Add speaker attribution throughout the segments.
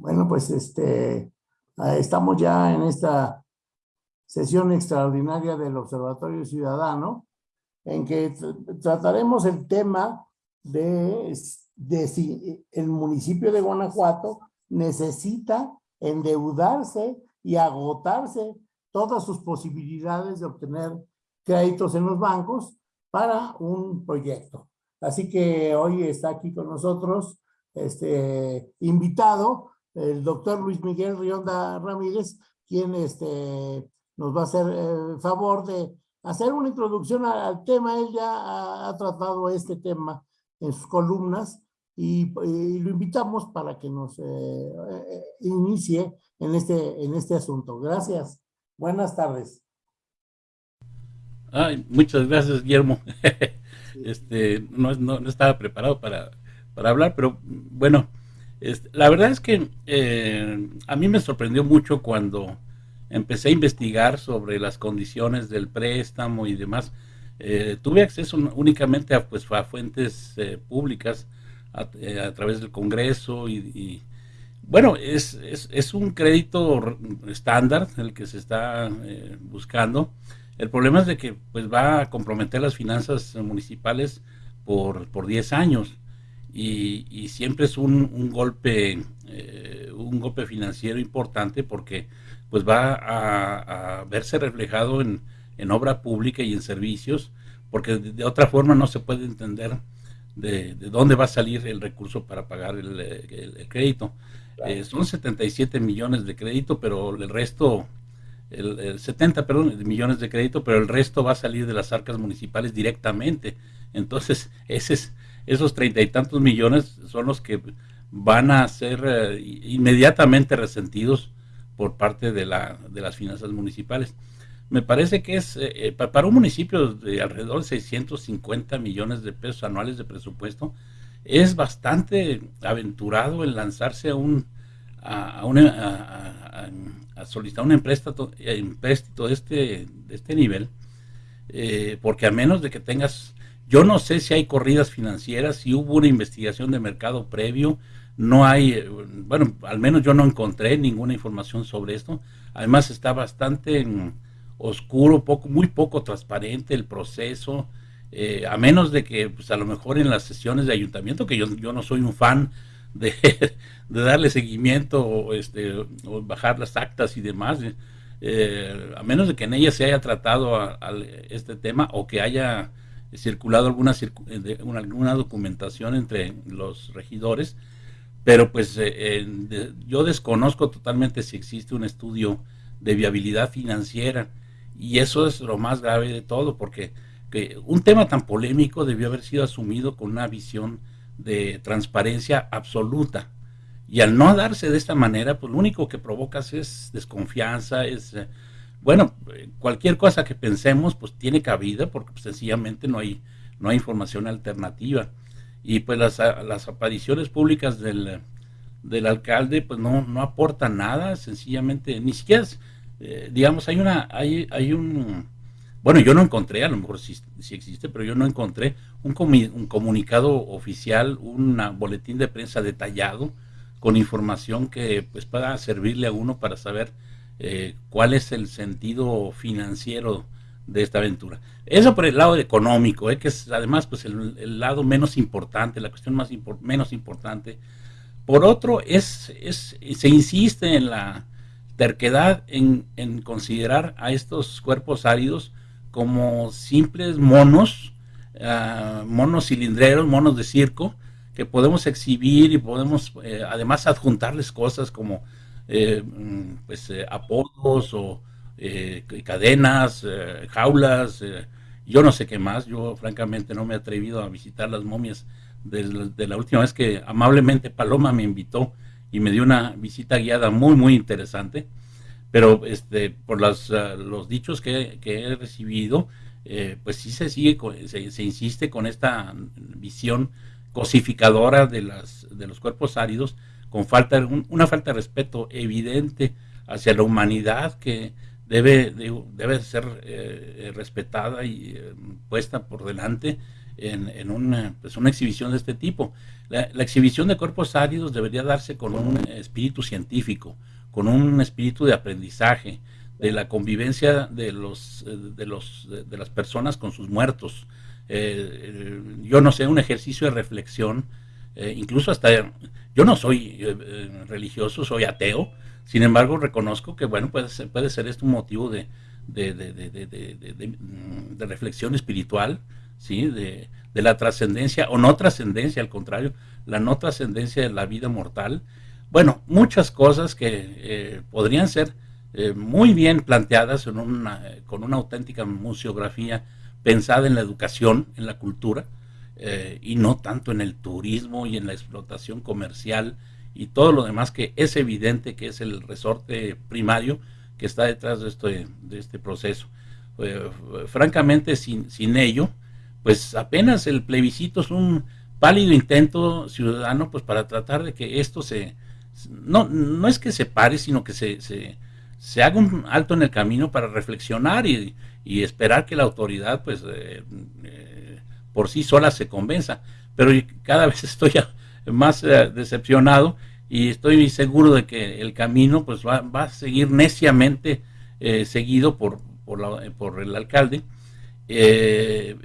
Speaker 1: Bueno, pues este, estamos ya en esta sesión extraordinaria del Observatorio Ciudadano, en que trataremos el tema de, de si el municipio de Guanajuato necesita endeudarse y agotarse todas sus posibilidades de obtener créditos en los bancos para un proyecto. Así que hoy está aquí con nosotros este invitado el doctor Luis Miguel Rionda Ramírez, quien este, nos va a hacer el favor de hacer una introducción al tema. Él ya ha, tratado este tema en sus columnas y, lo invitamos para que nos eh, eh, inicie en este, en este asunto. Gracias. Buenas tardes.
Speaker 2: Ay, muchas gracias, Guillermo. este, no, no, estaba preparado para, para hablar, pero bueno, este, la verdad es que eh, a mí me sorprendió mucho cuando empecé a investigar sobre las condiciones del préstamo y demás. Eh, tuve acceso únicamente a, pues, a fuentes eh, públicas a, través del Congreso y, bueno, es, es, un crédito estándar el que se está eh, buscando. El problema es de que pues va a comprometer las finanzas municipales por, por 10 años y, y siempre es un, un golpe eh, un golpe financiero importante porque pues va a, a verse reflejado en, en, obra pública y en servicios porque de, otra forma no se puede entender de, de, dónde va a salir el recurso para pagar el, el crédito. Eh, son 77 millones de crédito, pero el resto, el, 70, perdón, millones de crédito, pero el resto va a salir de las arcas municipales directamente. Entonces, ese es, esos treinta y tantos millones son los que van a ser eh, inmediatamente resentidos por parte de, la, de las finanzas municipales. Me parece que es, eh, para un municipio de alrededor de 650 millones de pesos anuales de presupuesto, es bastante aventurado en lanzarse a un a, a, solicitar un empréstito, de este, de este nivel, eh, porque a menos de que tengas, yo no sé si hay corridas financieras, si hubo una investigación de mercado previo, no hay, eh, bueno, al menos yo no encontré ninguna información sobre esto, además está bastante mm, oscuro, poco, muy poco transparente el proceso, eh, a menos de que pues a lo mejor en las sesiones de ayuntamiento, que yo, no soy un fan de, darle seguimiento o, este, o bajar las actas y demás, eh, a menos de que en ella se haya tratado este tema o que haya circulado alguna, alguna documentación entre los regidores, pero pues eh, yo desconozco totalmente si existe un estudio de viabilidad financiera y eso es lo más grave de todo porque que un tema tan polémico debió haber sido asumido con una visión de transparencia absoluta. Y al no darse de esta manera, pues lo único que provocas es desconfianza, es, eh, bueno, cualquier cosa que pensemos, pues tiene cabida, porque pues, sencillamente no hay, no hay información alternativa. Y pues las, las apariciones públicas del, del alcalde, pues no, no aportan nada, sencillamente, ni siquiera, eh, digamos, hay una, hay, hay un, bueno, yo no encontré, a lo mejor sí, existe, pero yo no encontré un, un, comunicado oficial, un boletín de prensa detallado con información que pues pueda servirle a uno para saber eh, cuál es el sentido financiero de esta aventura. Eso por el lado económico, eh, que es además pues el, lado menos importante, la cuestión más menos importante. Por otro, es, es, se insiste en la terquedad en, en considerar a estos cuerpos áridos como simples monos, uh, monos cilindreros, monos de circo, que podemos exhibir y podemos eh, además adjuntarles cosas como eh, pues, eh, apodos o cadenas, jaulas, yo no sé qué más, yo francamente no me he atrevido a visitar las momias de la última vez que amablemente Paloma me invitó y me dio una visita guiada muy muy interesante. Pero este por las, uh, los dichos que, que, he recibido, eh, pues sí se sigue, se, se, insiste con esta visión cosificadora de, las, de los cuerpos áridos, con falta, un, una falta de respeto evidente hacia la humanidad que debe, de, debe ser eh, respetada y eh, puesta por delante. en, una, pues una, exhibición de este tipo. La, exhibición de cuerpos áridos debería darse con un espíritu científico, con un espíritu de aprendizaje, de la convivencia de los de los de las personas con sus muertos. Eh, yo no sé, un ejercicio de reflexión, eh, incluso hasta yo no soy eh, religioso, soy ateo, sin embargo reconozco que bueno puede ser, esto un motivo de, de reflexión espiritual ¿sí? de, la trascendencia o no trascendencia, al contrario, la no trascendencia de la vida mortal. Bueno, muchas cosas que eh, podrían ser eh, muy bien planteadas en una, con una auténtica museografía pensada en la educación, en la cultura, eh, y no tanto en el turismo y en la explotación comercial y todo lo demás que es evidente que es el resorte primario que está detrás de este, de este proceso. francamente, sin, sin ello, pues apenas el plebiscito es un pálido intento ciudadano pues para tratar de que esto se no, no es que se pare, sino que se, se, se haga un alto en el camino para reflexionar y, y esperar que la autoridad pues eh, eh, por sí sola se convenza. Pero cada vez estoy más eh, decepcionado y estoy seguro de que el camino pues va, va a seguir neciamente seguido por, por, la, por el alcalde eh,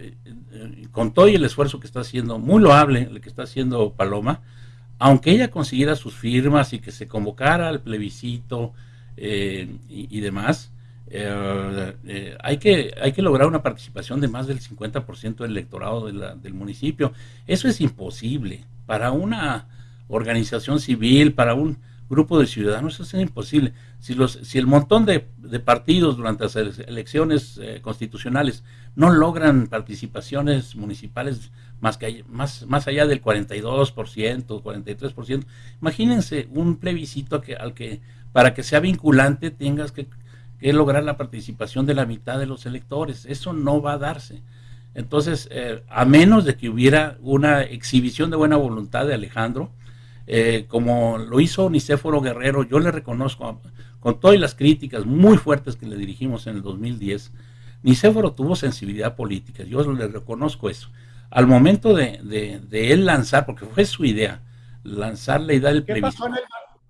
Speaker 2: con todo el esfuerzo que está haciendo, muy loable el que está haciendo Paloma, aunque ella consiguiera sus firmas y que se convocara al plebiscito eh, y, demás, eh, hay, que, hay que lograr una participación de más del 50% del electorado del municipio. Eso es imposible para una organización civil, para un grupo de ciudadanos, eso es imposible. Si, los, si el montón de, partidos durante las elecciones eh, constitucionales no logran participaciones municipales más, que, más, más allá del 42%, 43%, imagínense un plebiscito que, al que para que sea vinculante tengas que, lograr la participación de la mitad de los electores. Eso no va a darse. Entonces, eh, a menos de que hubiera una exhibición de buena voluntad de Alejandro, eh, como lo hizo Nicéforo Guerrero, yo le reconozco, con todas las críticas muy fuertes que le dirigimos en el 2010, Nicéforo tuvo sensibilidad política, yo le reconozco eso. Al momento de, él lanzar, porque fue su idea, lanzar la idea del
Speaker 3: plebiscito.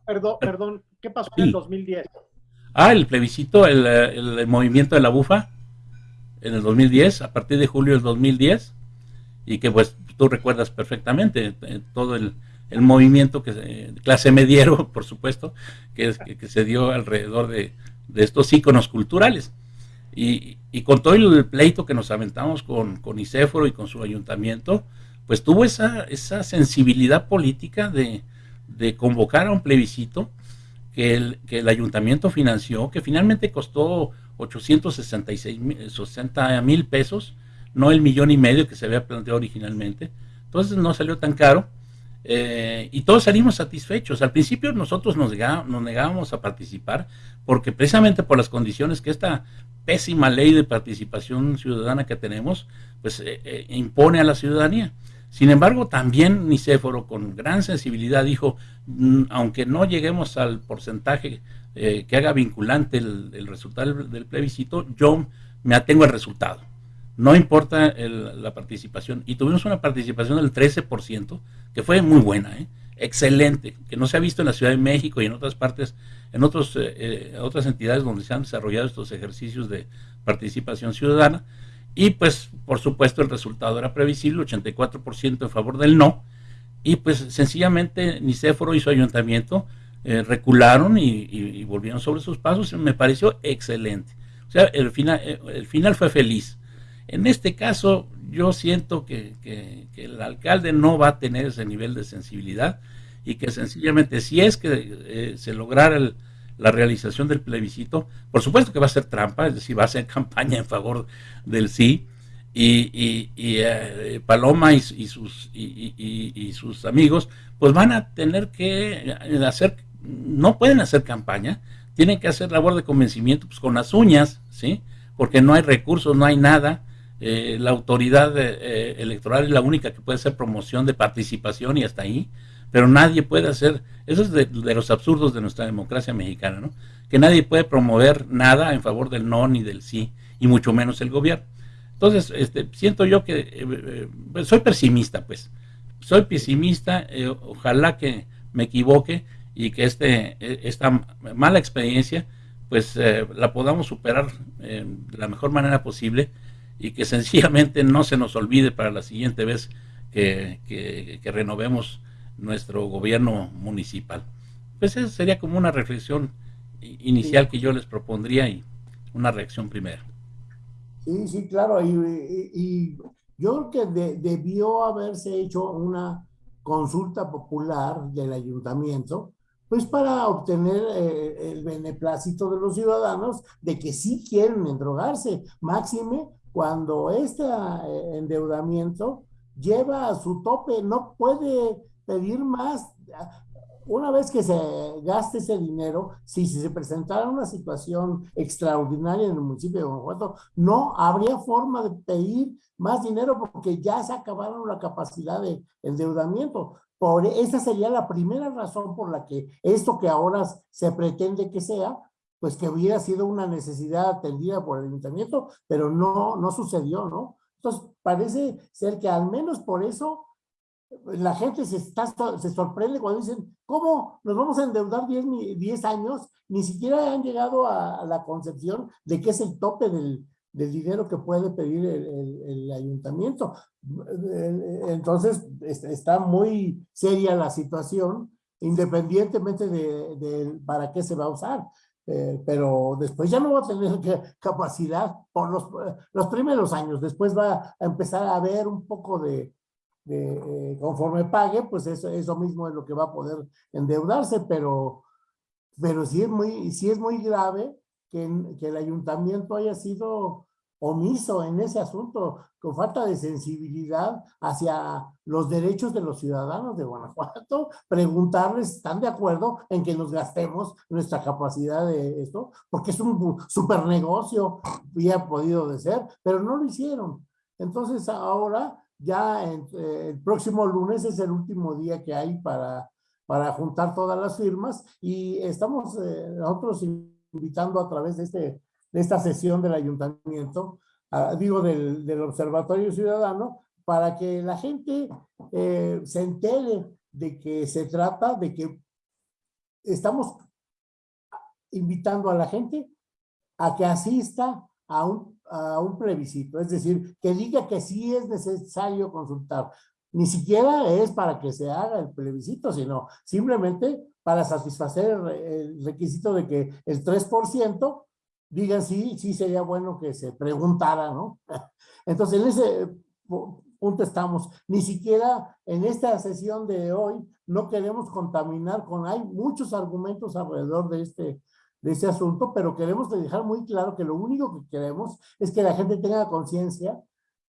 Speaker 3: perdón, perdón, ¿qué pasó en el 2010?
Speaker 2: Ah, el plebiscito, el, movimiento de la bufa, en el 2010, a partir de julio del 2010, y que pues tú recuerdas perfectamente eh, todo el, movimiento que clase mediero, por supuesto, que, se dio alrededor de, estos íconos culturales. Y, con todo el pleito que nos aventamos con, con y con su ayuntamiento, pues tuvo esa, esa sensibilidad política de, convocar a un plebiscito que el, que el ayuntamiento financió, que finalmente costó 866 mil pesos, no el millón y medio que se había planteado originalmente. Entonces no salió tan caro eh, y todos salimos satisfechos. Al principio nosotros nos, negábamos, a participar porque precisamente por las condiciones que esta pésima ley de participación ciudadana que tenemos, pues eh, eh, impone a la ciudadanía. Sin embargo, también Nicéforo con gran sensibilidad dijo, mm, aunque no lleguemos al porcentaje que haga vinculante el, resultado del plebiscito, yo me atengo al resultado no importa la participación. Y tuvimos una participación del 13%, que fue muy buena, ¿eh? excelente, que no se ha visto en la Ciudad de México y en otras partes, en otros, eh, eh, otras entidades donde se han desarrollado estos ejercicios de participación ciudadana. Y pues, por supuesto, el resultado era previsible, 84% en favor del no. Y pues sencillamente Nicéforo y su ayuntamiento recularon y, volvieron sobre sus pasos. Y me pareció excelente. O sea, el final, el final fue feliz en este caso, yo siento que, el alcalde no va a tener ese nivel de sensibilidad y que sencillamente si es que eh, se lograra la realización del plebiscito, por supuesto que va a ser trampa, es decir, va a ser campaña en favor del sí, y, eh, Paloma y, sus, y, sus amigos, pues van a tener que hacer, no pueden hacer campaña, tienen que hacer labor de convencimiento pues, con las uñas, ¿sí? Porque no hay recursos, no hay nada, eh, la autoridad eh, electoral es la única que puede hacer promoción de participación y hasta ahí, pero nadie puede hacer, eso es de, los absurdos de nuestra democracia mexicana, ¿no? Que nadie puede promover nada en favor del no ni del sí, y mucho menos el gobierno. Entonces, este, siento yo que eh, eh, soy pesimista, pues. Soy pesimista, eh, ojalá que me equivoque y que este, esta mala experiencia, pues la podamos superar de la mejor manera posible y que sencillamente no se nos olvide para la siguiente vez que renovemos nuestro gobierno municipal. Pues esa sería como una reflexión inicial que yo les propondría y una reacción primera.
Speaker 1: Sí, sí, claro. Y, yo creo que debió haberse hecho una consulta popular del ayuntamiento, pues para obtener eh, el beneplácito de los ciudadanos de que sí quieren endrogarse, máxime cuando este eh, endeudamiento lleva a su tope, no puede pedir más una vez que se gaste ese dinero, si se presentara una situación extraordinaria en el municipio de Guanajuato, no habría forma de pedir más dinero porque ya se acabaron la capacidad de endeudamiento. Por, esa sería la primera razón por la que esto que ahora se pretende que sea, pues que hubiera sido una necesidad atendida por el ayuntamiento, pero no, no sucedió, ¿no? Entonces, parece ser que al menos por eso la gente se, está, se sorprende cuando dicen, ¿cómo nos vamos a endeudar 10, 10 años? Ni siquiera han llegado a, la concepción de qué es el tope del, del dinero que puede pedir el, el, ayuntamiento. Entonces, está muy seria la situación, independientemente de, de para qué se va a usar. Eh, pero después ya no va a tener capacidad por los, los primeros años. Después va a empezar a haber un poco de, eh, conforme pague, pues eso, eso mismo es lo que va a poder endeudarse, pero, pero sí, es muy, sí es muy grave que, que el ayuntamiento haya sido omiso en ese asunto, con falta de sensibilidad hacia los derechos de los ciudadanos de Guanajuato, preguntarles, ¿están de acuerdo en que nos gastemos nuestra capacidad de esto? Porque es un super negocio, ha podido de ser, pero no lo hicieron. Entonces ahora ya eh, el próximo lunes es el último día que hay para, para juntar todas las firmas y estamos eh, nosotros invitando a través de, este, de esta sesión del ayuntamiento, digo del, del, Observatorio Ciudadano, para que la gente eh, se entere de que se trata de que estamos invitando a la gente a que asista a un a un plebiscito, es decir, que diga que sí es necesario consultar. Ni siquiera es para que se haga el plebiscito, sino simplemente para satisfacer el requisito de que el 3% digan sí, sí sería bueno que se preguntara, ¿no? Entonces, en ese punto estamos. Ni siquiera en esta sesión de hoy no queremos contaminar con, hay muchos argumentos alrededor de este de ese asunto, pero queremos dejar muy claro que lo único que queremos es que la gente tenga conciencia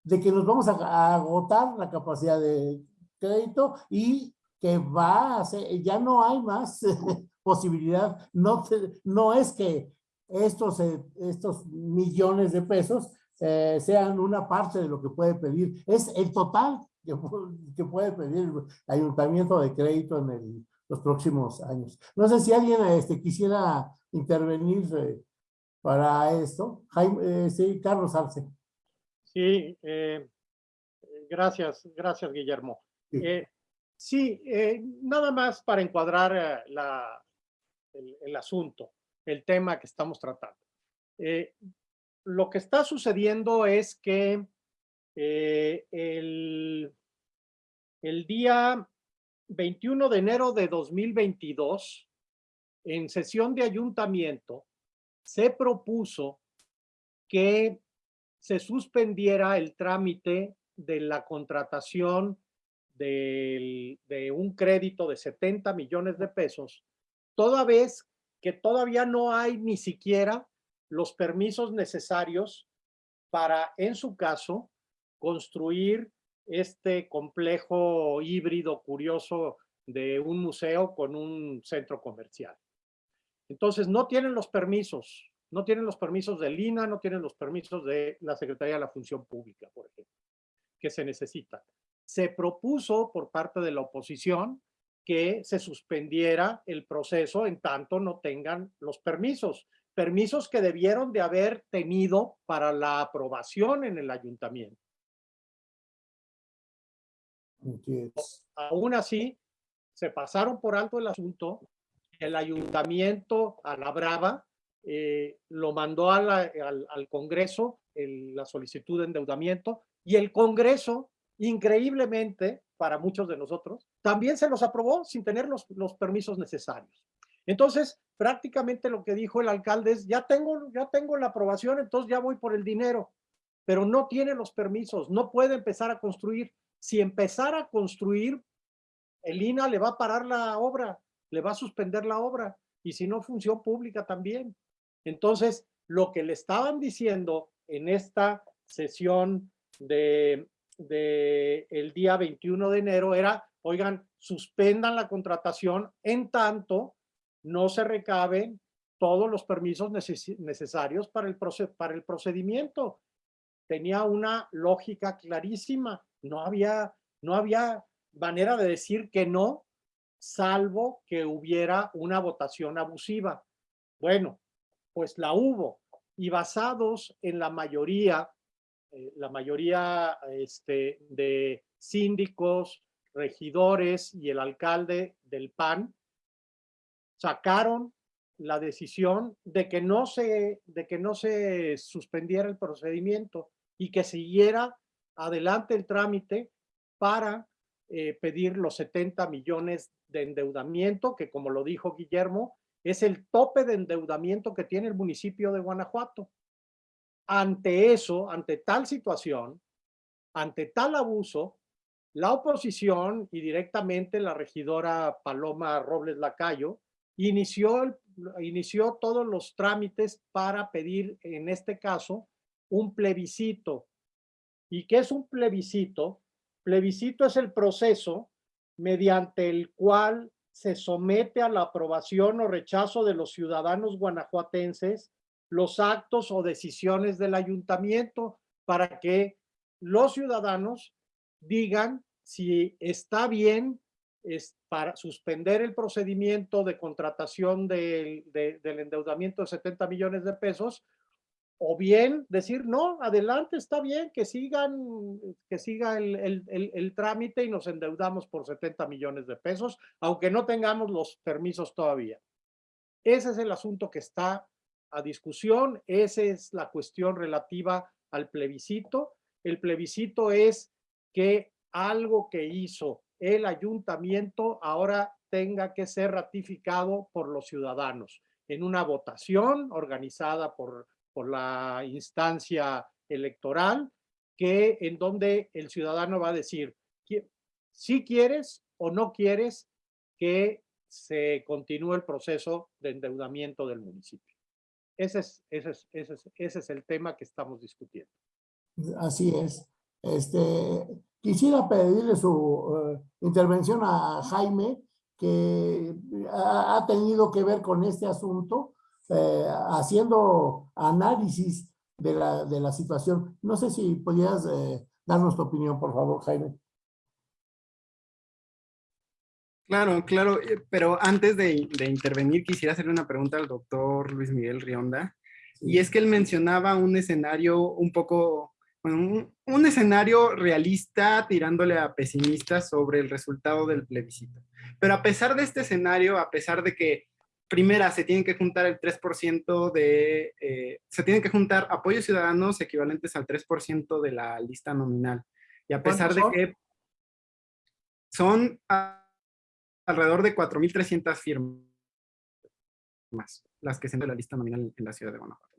Speaker 1: de que nos vamos a, agotar la capacidad de crédito y que va a ser, ya no hay más posibilidad, no, no es que estos, eh, estos millones de pesos eh, sean una parte de lo que puede pedir, es el total que, que puede pedir el ayuntamiento de crédito en el, los próximos años. No sé si alguien este, quisiera intervenir eh, para esto. Jaime, eh, sí, Carlos Arce.
Speaker 3: Sí, eh, gracias, gracias Guillermo. Sí, nada más para encuadrar la, el, el, asunto, el tema que estamos tratando. lo que está sucediendo es que el, el día 21 de enero de 2022, en sesión de ayuntamiento, se propuso que se suspendiera el trámite de la contratación de, un crédito de 70 millones de pesos, toda vez que todavía no hay ni siquiera los permisos necesarios para, en su caso, construir este complejo híbrido curioso de un museo con un centro comercial. Entonces, no tienen los permisos, no tienen los permisos del INA, no tienen los permisos de la Secretaría de la Función Pública, por ejemplo, que se necesitan. Se propuso por parte de la oposición que se suspendiera el proceso en tanto no tengan los permisos, permisos que debieron de haber tenido para la aprobación en el ayuntamiento. Aún así, se pasaron por alto el asunto. El ayuntamiento a la brava eh, lo mandó al, al, Congreso, la solicitud de endeudamiento, y el Congreso, increíblemente, para muchos de nosotros, también se los aprobó sin tener los, los permisos necesarios. Entonces, prácticamente lo que dijo el alcalde es, ya tengo, ya tengo la aprobación, entonces ya voy por el dinero, pero no tiene los permisos, no puede empezar a construir. Si empezara a construir, el INA le va a parar la obra, le va a suspender la obra, y si no, función pública también. Entonces, lo que le estaban diciendo en esta sesión de, el día 21 de enero era, oigan, suspendan la contratación en tanto no se recaben todos los permisos necesarios para el procedimiento. Tenía una lógica clarísima. No había, no había manera de decir que no, salvo que hubiera una votación abusiva. Bueno, pues la hubo. Y basados en la mayoría, eh, la mayoría este, de síndicos, regidores y el alcalde del PAN, sacaron la decisión de que no se, de que no se suspendiera el procedimiento y que siguiera adelante el trámite para eh, pedir los 70 millones de endeudamiento, que como lo dijo Guillermo, es el tope de endeudamiento que tiene el municipio de Guanajuato. Ante eso, ante tal situación, ante tal abuso, la oposición y directamente la regidora Paloma Robles Lacayo inició, inició todos los trámites para pedir, en este caso, un plebiscito. ¿Y qué es un plebiscito? Plebiscito es el proceso mediante el cual se somete a la aprobación o rechazo de los ciudadanos guanajuatenses los actos o decisiones del ayuntamiento para que los ciudadanos digan si está bien es para suspender el procedimiento de contratación del endeudamiento de 70 millones de pesos, o bien decir, no, adelante, está bien, que sigan, que siga el, el, trámite y nos endeudamos por 70 millones de pesos, aunque no tengamos los permisos todavía. Ese es el asunto que está a discusión, esa es la cuestión relativa al plebiscito. El plebiscito es que algo que hizo el ayuntamiento ahora tenga que ser ratificado por los ciudadanos en una votación organizada por, por la instancia electoral, que en donde el ciudadano va a decir si quieres o no quieres que se continúe el proceso de endeudamiento del municipio. Ese es, ese es, ese es, ese es el tema que estamos discutiendo.
Speaker 1: Así es. Este, Quisiera pedirle su eh, intervención a Jaime, que ha, tenido que ver con este asunto, eh, haciendo análisis de la, de la, situación. No sé si podías eh, darnos tu opinión, por favor, Jaime.
Speaker 4: Claro, claro, pero antes de, de, intervenir quisiera hacerle una pregunta al doctor Luis Miguel Rionda. Y es que él mencionaba un escenario un poco un, escenario realista tirándole a pesimista sobre el resultado del plebiscito. Pero a pesar de este escenario, a pesar de que primera, se tienen que juntar el 3% de, eh, se tienen que juntar apoyos ciudadanos equivalentes al 3% de la lista nominal. Y a pesar de que son alrededor de 4.300 firmas las que se de la lista nominal en la ciudad de Guanajuato.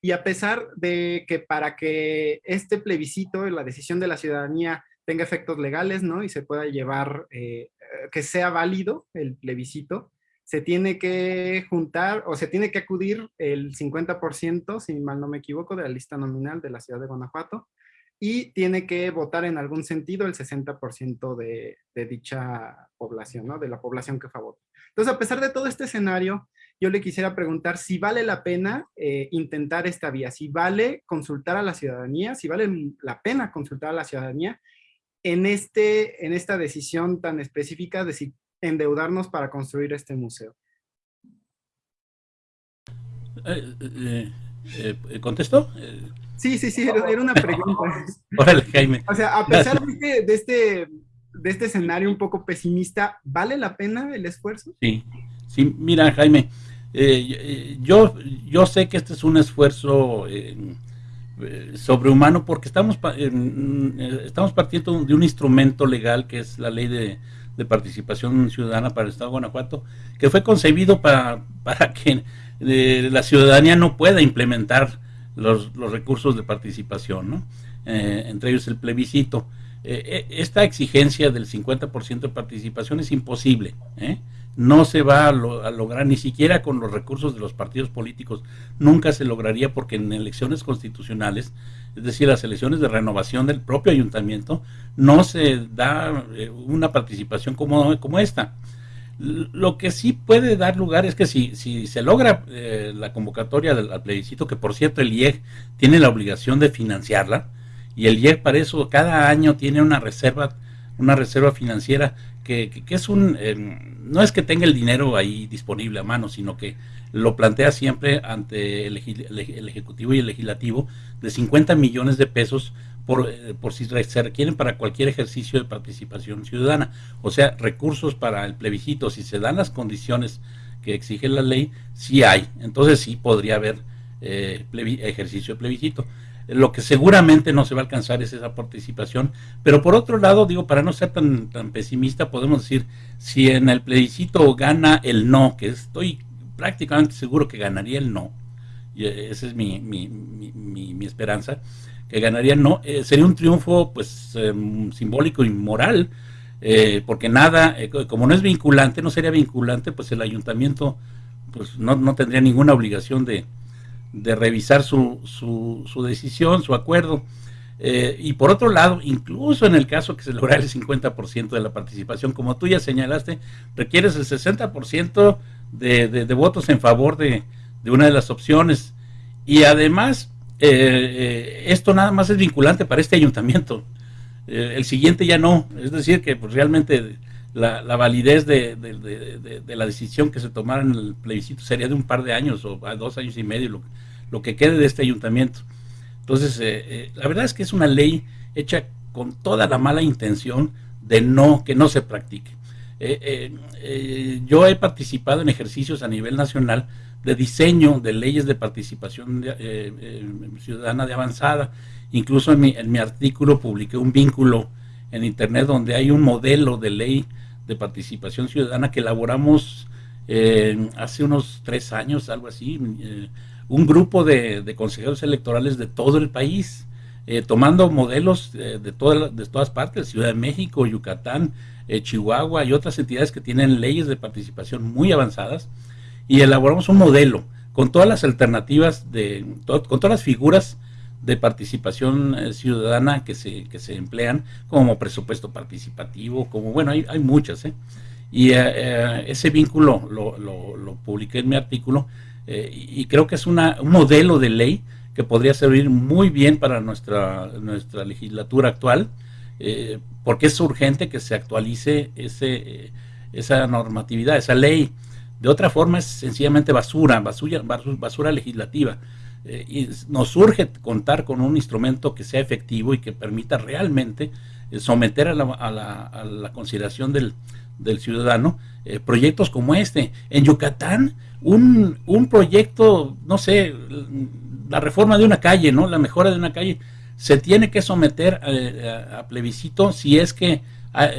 Speaker 4: Y a pesar de que para que este plebiscito, la decisión de la ciudadanía, tenga efectos legales, ¿no? Y se pueda llevar, eh, que sea válido el plebiscito, se tiene que juntar o se tiene que acudir el 50%, si mal no me equivoco, de la lista nominal de la ciudad de Guanajuato y tiene que votar en algún sentido el 60% de, de, dicha población, ¿no? De la población que favor. Entonces, a pesar de todo este escenario, yo le quisiera preguntar si vale la pena eh, intentar esta vía, si vale consultar a la ciudadanía, si vale la pena consultar a la ciudadanía en, este, en esta decisión tan específica de si endeudarnos para construir este museo.
Speaker 2: eh, eh, ¿Contestó?
Speaker 4: Sí, sí, sí, era, una pregunta.
Speaker 2: Órale, Jaime.
Speaker 4: O sea, a pesar de este, de este, de este escenario un poco pesimista, ¿vale la pena el esfuerzo?
Speaker 2: Sí, sí, mira, Jaime, yo, yo sé que este es un esfuerzo sobrehumano porque estamos, estamos partiendo de un instrumento legal que es la ley de, de participación ciudadana para el Estado de Guanajuato, que fue concebido para, para que eh, la ciudadanía no pueda implementar los, los recursos de participación, ¿no? Eh, entre ellos el plebiscito. Eh, esta exigencia del 50% de participación es imposible. No se va a, a, lograr ni siquiera con los recursos de los partidos políticos. Nunca se lograría porque en elecciones constitucionales es decir, las elecciones de renovación del propio ayuntamiento, no se da eh, una participación como, como esta. Lo que sí puede dar lugar es que si, si se logra eh, la convocatoria del plebiscito, que por cierto el IEG tiene la obligación de financiarla, y el IEG para eso cada año tiene una reserva, una reserva financiera que, es un, em, no es que tenga el dinero ahí disponible a mano, sino que lo plantea siempre ante el, Ejecutivo y el Legislativo de 50 millones de pesos por, eh, por si se requieren para cualquier ejercicio de participación ciudadana. O sea, recursos para el plebiscito, si se dan las condiciones que exige la ley, sí hay. Entonces sí podría haber eh, ejercicio de plebiscito. Lo que seguramente no se va a alcanzar es esa participación, pero por otro lado, digo, para no ser tan, tan pesimista, podemos decir, si en el plebiscito gana el no, que estoy prácticamente seguro que ganaría el no, y esa es mi, mi, mi, esperanza, que ganaría el no, eh, sería un triunfo pues em, simbólico y moral, eh, porque nada, eh, como no es vinculante, no sería vinculante, pues el ayuntamiento pues no, no tendría ninguna obligación de, de revisar su, su, su decisión, su acuerdo. y por otro lado, incluso en el caso que se lograra el 50% de la participación, como tú ya señalaste, requieres el 60% de, de, votos en favor de, de, una de las opciones. Y además, eh, eh, esto nada más es vinculante para este ayuntamiento. Eh, el siguiente ya no. Es decir, que pues, realmente la, la validez de, de, la decisión que se tomara en el plebiscito sería de un par de años o a dos años y medio lo, lo que quede de este ayuntamiento. Entonces, la verdad es que es una ley hecha con toda la mala intención de no que no se practique. Eh, eh, eh, yo he participado en ejercicios a nivel nacional de diseño de leyes de participación ciudadana de avanzada. Incluso en mi, en mi artículo publiqué un vínculo en internet donde hay un modelo de ley de participación ciudadana que elaboramos hace unos tres años, algo así, un grupo de, consejeros electorales de todo el país, tomando modelos de, de todas partes, Ciudad de México, Yucatán, eh, Chihuahua y otras entidades que tienen leyes de participación muy avanzadas y elaboramos un modelo con todas las alternativas, de, con todas las figuras de participación eh, ciudadana que se, que se emplean, como presupuesto participativo, como, bueno, hay, hay muchas, ¿eh? Y ese vínculo lo, lo, publiqué en mi artículo y creo que es una, un modelo de ley que podría servir muy bien para nuestra, nuestra legislatura actual eh, porque es urgente que se actualice ese, eh, esa normatividad, esa ley. De otra forma es sencillamente basura, basura, basura legislativa. Eh, y nos urge contar con un instrumento que sea efectivo y que permita realmente someter a la, a la, a la consideración del, ciudadano proyectos como este. En Yucatán, un, un proyecto, no sé, la reforma de una calle, ¿no? La mejora de una calle, se tiene que someter a, plebiscito si es que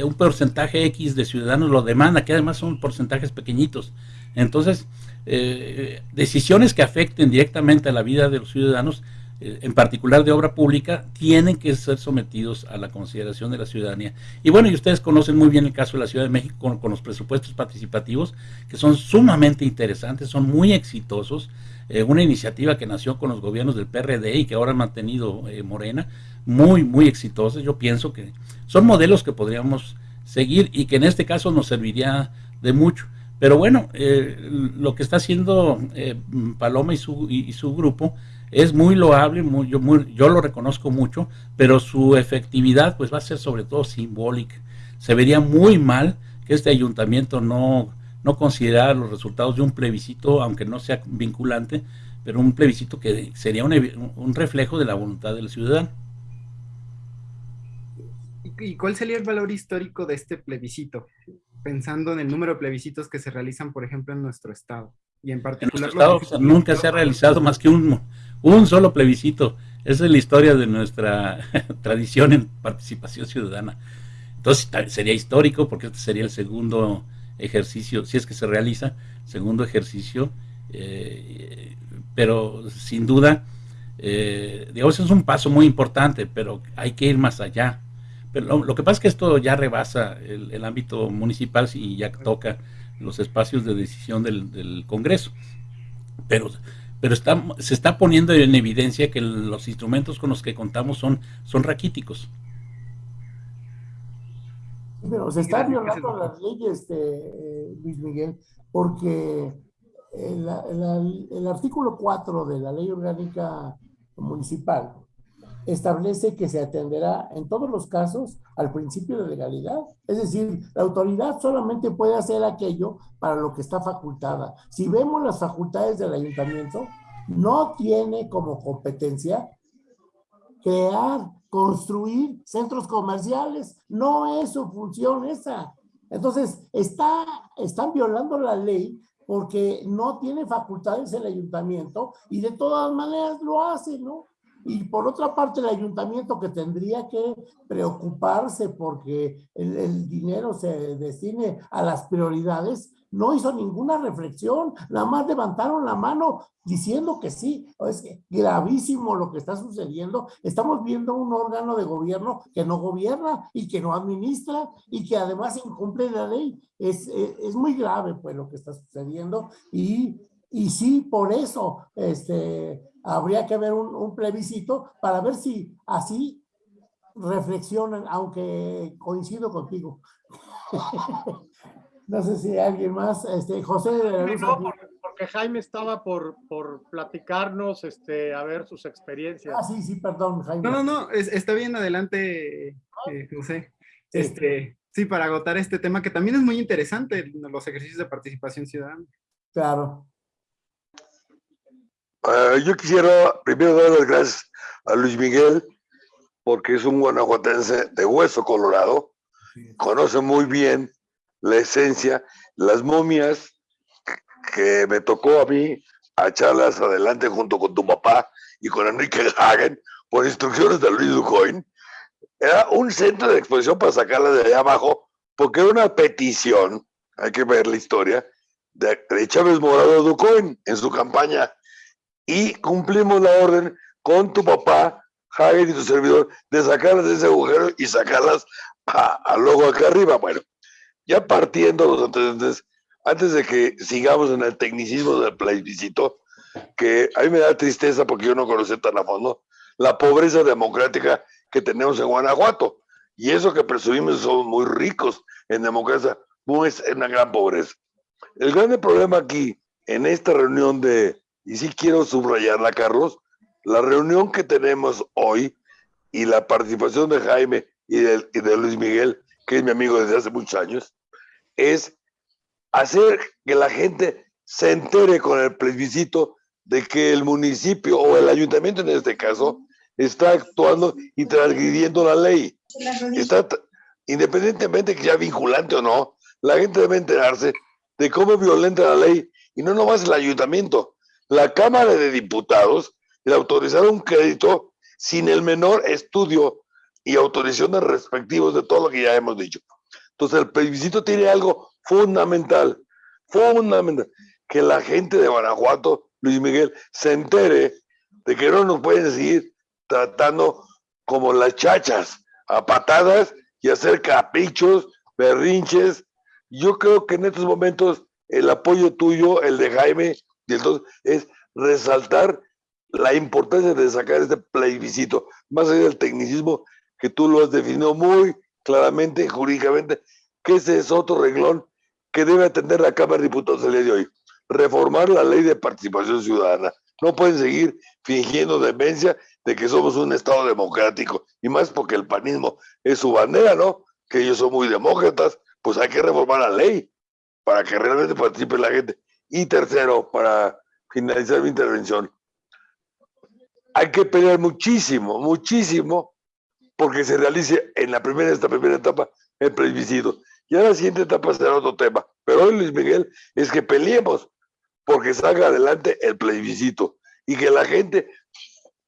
Speaker 2: un porcentaje X de ciudadanos lo demanda, que además son porcentajes pequeñitos. Entonces, eh, decisiones que afecten directamente a la vida de los ciudadanos, eh, en particular de obra pública, tienen que ser sometidos a la consideración de la ciudadanía. Y bueno, y ustedes conocen muy bien el caso de la Ciudad de México con, los presupuestos participativos, que son sumamente interesantes, son muy exitosos. Eh, una iniciativa que nació con los gobiernos del PRD y que ahora ha mantenido Morena, muy, muy exitosa. Yo pienso que son modelos que podríamos seguir y que en este caso nos serviría de mucho. Pero bueno, eh, lo que está haciendo Paloma y su, y, su grupo es muy loable, muy, yo, muy, yo lo reconozco mucho, pero su efectividad pues va a ser sobre todo simbólica. Se vería muy mal que este ayuntamiento no no considerar los resultados de un plebiscito, aunque no sea vinculante, pero un plebiscito que sería un, un reflejo de la voluntad del ciudadano.
Speaker 4: ¿Y cuál sería el valor histórico de este plebiscito? Pensando en el número de plebiscitos que se realizan, por ejemplo, en nuestro estado. Y en particular...
Speaker 2: En nuestro estado nunca se ha realizado más que un, un solo plebiscito. Esa es la historia de nuestra tradición en participación ciudadana. Entonces sería histórico porque este sería el segundo ejercicio, si es que se realiza, segundo ejercicio, eh, pero sin duda, eh, digamos, es un paso muy importante, pero hay que ir más allá. Pero lo, que pasa es que esto ya rebasa el, ámbito municipal y ya toca los espacios de decisión del, Congreso. Pero, pero se está poniendo en evidencia que los instrumentos con los que contamos son, raquíticos.
Speaker 1: Pero se están violando las leyes, de Luis Miguel, porque el, el, artículo 4 de la ley orgánica municipal establece que se atenderá en todos los casos al principio de legalidad. Es decir, la autoridad solamente puede hacer aquello para lo que está facultada. Si vemos las facultades del ayuntamiento, no tiene como competencia crear, construir centros comerciales. No es su función esa. Entonces, está, están violando la ley porque no tiene facultades el ayuntamiento y de todas maneras lo hace, ¿no? Y por otra parte, el ayuntamiento que tendría que preocuparse porque el, dinero se destine a las prioridades, no hizo ninguna reflexión, nada más levantaron la mano diciendo que sí. Es gravísimo lo que está sucediendo. Estamos viendo un órgano de gobierno que no gobierna y que no administra y que además incumple la ley. Es, es, es muy grave pues lo que está sucediendo y, y sí, por eso este, habría que haber un, un plebiscito para ver si así reflexionan, aunque coincido contigo. No sé si alguien más, este, José de la Luz.
Speaker 3: No, porque Jaime estaba por, por platicarnos, este, a ver sus experiencias.
Speaker 1: Ah, sí, sí, perdón, Jaime.
Speaker 4: No, no, no, está bien, adelante, eh, José. Este, sí, para agotar este tema que también es muy interesante, los ejercicios de participación ciudadana.
Speaker 1: Claro.
Speaker 5: Uh, yo quisiera primero dar las gracias a Luis Miguel, porque es un guanajuatense de hueso colorado, conoce muy bien la esencia, las momias que me tocó a mí a echarlas adelante junto con tu papá y con Enrique Hagen por instrucciones de Luis Ducoin. Era un centro de exposición para sacarlas de allá abajo porque era una petición, hay que ver la historia, de, Chávez Morado Ducoin en su campaña y cumplimos la orden con tu papá, Hagen y tu servidor, de sacarlas de ese agujero y sacarlas a, luego acá arriba. Bueno, ya partiendo los antecedentes, antes de que sigamos en el tecnicismo del plebiscito, que a mí me da tristeza porque yo no conocí tan a fondo la pobreza democrática que tenemos en Guanajuato. Y eso que presumimos somos muy ricos en democracia, no es una gran pobreza. El grande problema aquí, en esta reunión de, y sí quiero subrayarla, Carlos, la reunión que tenemos hoy y la participación de Jaime y de, y de Luis Miguel, que es mi amigo desde hace muchos años, es hacer que la gente se entere con el plebiscito de que el municipio o el ayuntamiento en este caso está actuando y transgrediendo la ley. Está, independientemente que sea vinculante o no, la gente debe enterarse de cómo violenta la ley y no nomás el ayuntamiento. La Cámara de Diputados le autorizaron un crédito sin el menor estudio y autorizaciones respectivos de todo lo que ya hemos dicho. Entonces el plebiscito tiene algo fundamental, fundamental, que la gente de Guanajuato, Luis Miguel, se entere de que no nos pueden seguir tratando como las chachas, a patadas y hacer caprichos, berrinches. Yo creo que en estos momentos el apoyo tuyo, el de Jaime y el es resaltar la importancia de sacar este plebiscito, más allá del tecnicismo que tú lo has definido muy claramente, jurídicamente, que ese es otro reglón que debe atender la Cámara de Diputados el día de hoy. Reformar la ley de participación ciudadana. No pueden seguir fingiendo demencia de que somos un Estado democrático, y más porque el panismo es su bandera, ¿no? Que ellos son muy demócratas, pues hay que reformar la ley para que realmente participe la gente. Y tercero, para finalizar mi intervención, hay que pelear muchísimo, muchísimo, porque se realice en la primera, esta primera etapa, el plebiscito. Ya la siguiente etapa será otro tema. Pero hoy, Luis Miguel, es que peleemos porque salga adelante el plebiscito y que la gente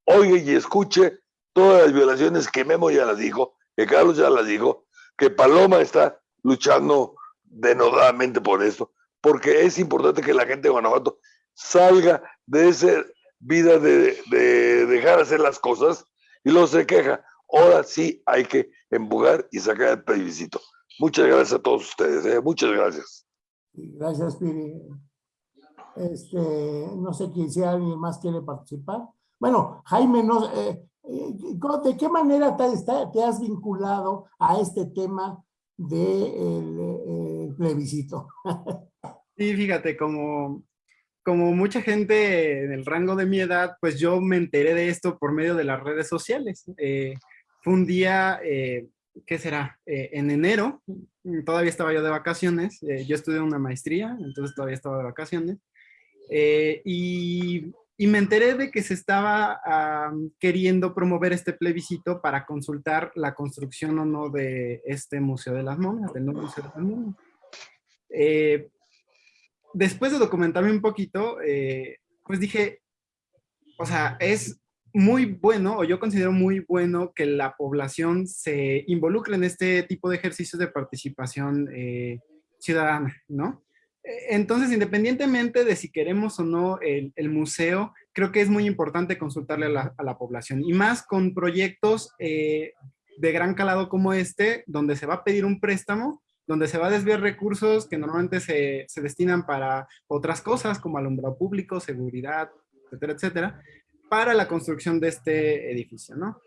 Speaker 5: oiga y escuche todas las violaciones que Memo ya las dijo, que Carlos ya las dijo, que Paloma está luchando denodadamente por esto, porque es importante que la gente de Guanajuato salga de esa vida de, de dejar hacer las cosas y luego se queja. Ahora sí hay que empujar y sacar el plebiscito. Muchas gracias a todos ustedes. ¿eh? Muchas gracias.
Speaker 1: Gracias, Piri. Este, no sé quién si alguien más quiere participar. Bueno, Jaime, no, eh, eh, ¿de qué manera te, has vinculado a este tema del de el plebiscito?
Speaker 4: Sí, fíjate, como, como mucha gente en el rango de mi edad, pues yo me enteré de esto por medio de las redes sociales. Eh, fue un día, eh, ¿qué será? Eh, en enero, todavía estaba yo de vacaciones, yo estudié una maestría, entonces todavía estaba de vacaciones, y, y, me enteré de que se estaba queriendo promover este plebiscito para consultar la construcción o no de este Museo de las Momias, del nuevo Museo de las Momias después de documentarme un poquito, eh, pues dije, o sea, es muy bueno, o yo considero muy bueno que la población se involucre en este tipo de ejercicios de participación eh, ciudadana, ¿no? E, entonces, independientemente de si queremos o no el, museo, creo que es muy importante consultarle a la, población, y más con proyectos eh, de gran calado como este, donde se va a pedir un préstamo, donde se va a desviar recursos que normalmente se, se destinan para otras cosas como alumbrado público, seguridad, etcétera, etcétera, para la construcción de este edificio, ¿no?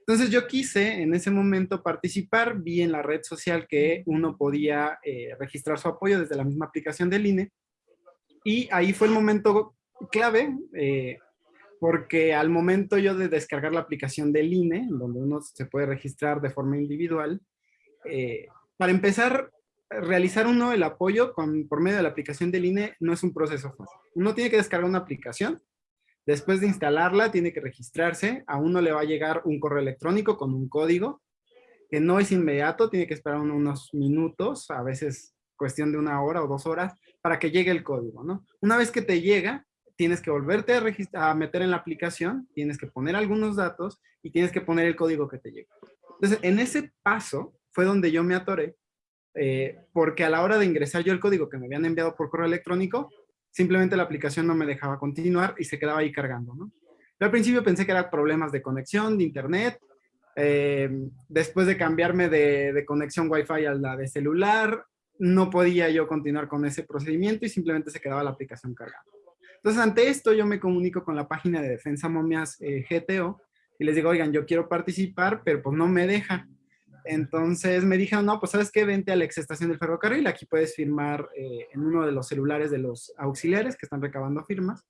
Speaker 4: Entonces yo quise en ese momento participar, vi en la red social que uno podía eh, registrar su apoyo desde la misma aplicación del INE y ahí fue el momento clave eh, porque al momento yo de descargar la aplicación del INE, donde uno se puede registrar de forma individual, eh, para empezar, realizar uno el apoyo con, por medio de la aplicación del INE no es un proceso fácil. Uno tiene que descargar una aplicación, después de instalarla tiene que registrarse, a uno le va a llegar un correo electrónico con un código, que no es inmediato, tiene que esperar unos minutos, a veces cuestión de una hora o dos horas, para que llegue el código, ¿no? Una vez que te llega, tienes que volverte a, a meter en la aplicación, tienes que poner algunos datos y tienes que poner el código que te llega. Entonces, en ese paso, fue donde yo me atoré, eh, porque a la hora de ingresar yo el código que me habían enviado por correo electrónico, simplemente la aplicación no me dejaba continuar y se quedaba ahí cargando. Yo al principio pensé que eran problemas de conexión, de internet, eh, después de cambiarme de, de conexión Wi-Fi a la de celular, no podía yo continuar con ese procedimiento y simplemente se quedaba la aplicación cargando. Entonces, ante esto, yo me comunico con la página de Defensa Momias eh, GTO y les digo, oigan, yo quiero participar, pero pues no me deja. Entonces me dijeron, no, pues sabes qué, vente a la ex estación del ferrocarril, aquí puedes firmar eh, en uno de los celulares de los auxiliares que están recabando firmas.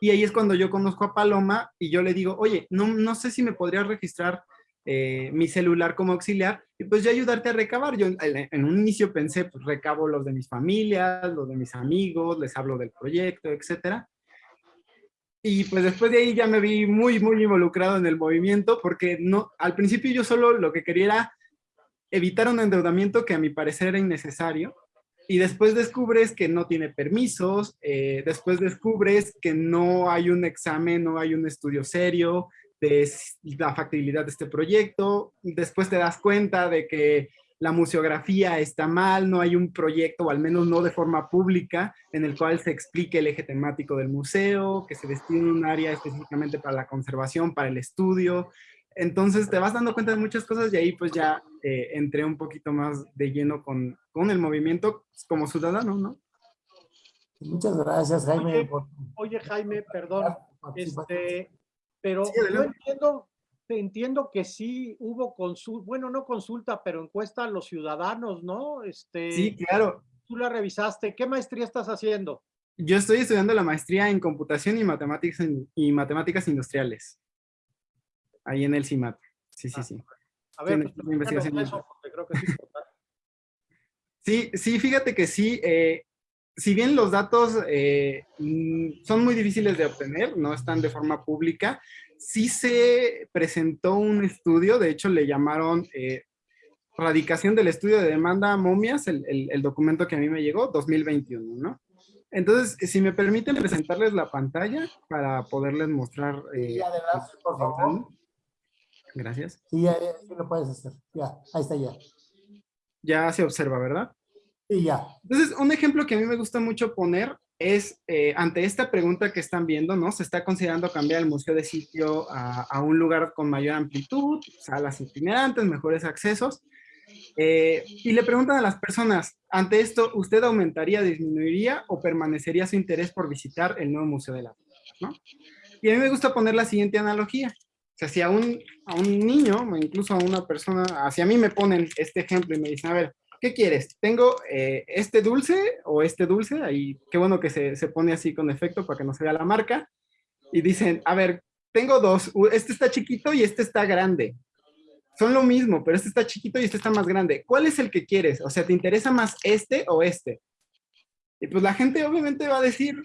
Speaker 4: Y ahí es cuando yo conozco a Paloma y yo le digo, oye, no, no sé si me podrías registrar eh, mi celular como auxiliar y pues yo ayudarte a recabar. Yo en, un inicio pensé, pues recabo los de mis familias, los de mis amigos, les hablo del proyecto, etcétera. Y pues después de ahí ya me vi muy, muy involucrado en el movimiento porque no, al principio yo solo lo que quería era evitar un endeudamiento que a mi parecer era innecesario. Y después descubres que no tiene permisos, eh, después descubres que no hay un examen, no hay un estudio serio de la factibilidad de este proyecto. Después te das cuenta de que la museografía está mal, no hay un proyecto, o al menos no de forma pública, en el cual se explique el eje temático del museo, que se destine un área específicamente para la conservación, para el estudio. Entonces te vas dando cuenta de muchas cosas y ahí pues ya eh, entré un poquito más de lleno con, con el movimiento como ciudadano, ¿no?
Speaker 1: Muchas gracias, Jaime.
Speaker 3: Oye, Jaime, perdón, este, pero yo entiendo, entiendo que sí hubo consulta, bueno, no consulta, pero encuesta a los ciudadanos, ¿no? Este,
Speaker 4: sí, claro.
Speaker 3: Tú la revisaste. ¿Qué maestría estás haciendo?
Speaker 4: Yo estoy estudiando la maestría en computación y matemáticas, y matemáticas industriales. Ahí en el CIMAT. Sí, sí, ah, sí.
Speaker 3: A ver, pues, investigación. sí,
Speaker 4: sí, sí, fíjate que sí. Eh, si bien los datos eh, mm, son muy difíciles de obtener, no están de forma pública, sí se presentó un estudio, de hecho le llamaron eh, Radicación del Estudio de Demanda Momias, el, el, documento que a mí me llegó, 2021, ¿no? Entonces, si me permiten presentarles la pantalla para poderles mostrar.
Speaker 1: Eh, adelante, por favor.
Speaker 4: Gracias.
Speaker 1: Sí, ya, lo puedes hacer. Ya, ahí está ya.
Speaker 4: Ya se observa, ¿verdad?
Speaker 1: Sí, ya.
Speaker 4: Entonces, un ejemplo que a mí me gusta mucho poner es, eh, ante esta pregunta que están viendo, ¿no? Se está considerando cambiar el museo de sitio a, un lugar con mayor amplitud, salas itinerantes, mejores accesos. Eh, y le preguntan a las personas, ante esto, ¿usted aumentaría, disminuiría o permanecería su interés por visitar el nuevo Museo de la ¿no? Y a mí me gusta poner la siguiente analogía. O sea, si a un, a un niño, o incluso a una persona, hacia mí me ponen este ejemplo y me dicen, a ver, ¿qué quieres? ¿Tengo eh, este dulce o este dulce? Ahí, qué bueno que se, se pone así con efecto para que no se vea la marca. Y dicen, a ver, tengo dos, este está chiquito y este está grande son lo mismo, pero este está chiquito y este está más grande. ¿Cuál es el que quieres? O sea, ¿te interesa más este o este? Y pues la gente obviamente va a decir,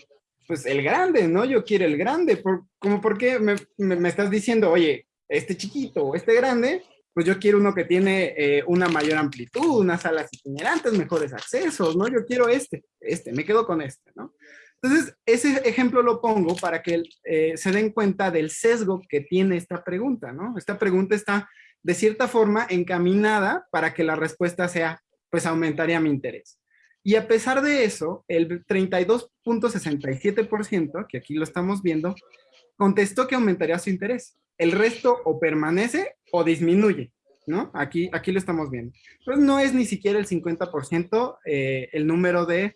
Speaker 4: pues el grande, ¿no? Yo quiero el grande. Por, como porque me, me, estás diciendo, oye, este chiquito o este grande, pues yo quiero uno que tiene eh, una mayor amplitud, unas salas itinerantes, mejores accesos, ¿no? Yo quiero este, este, me quedo con este, ¿no? Entonces, ese ejemplo lo pongo para que eh, se den cuenta del sesgo que tiene esta pregunta, ¿no? Esta pregunta está de cierta forma encaminada para que la respuesta sea, pues aumentaría mi interés. Y a pesar de eso, el 32.67%, que aquí lo estamos viendo, contestó que aumentaría su interés. El resto o permanece o disminuye, ¿no? Aquí, aquí lo estamos viendo. Pues no es ni siquiera el 50% eh, el número de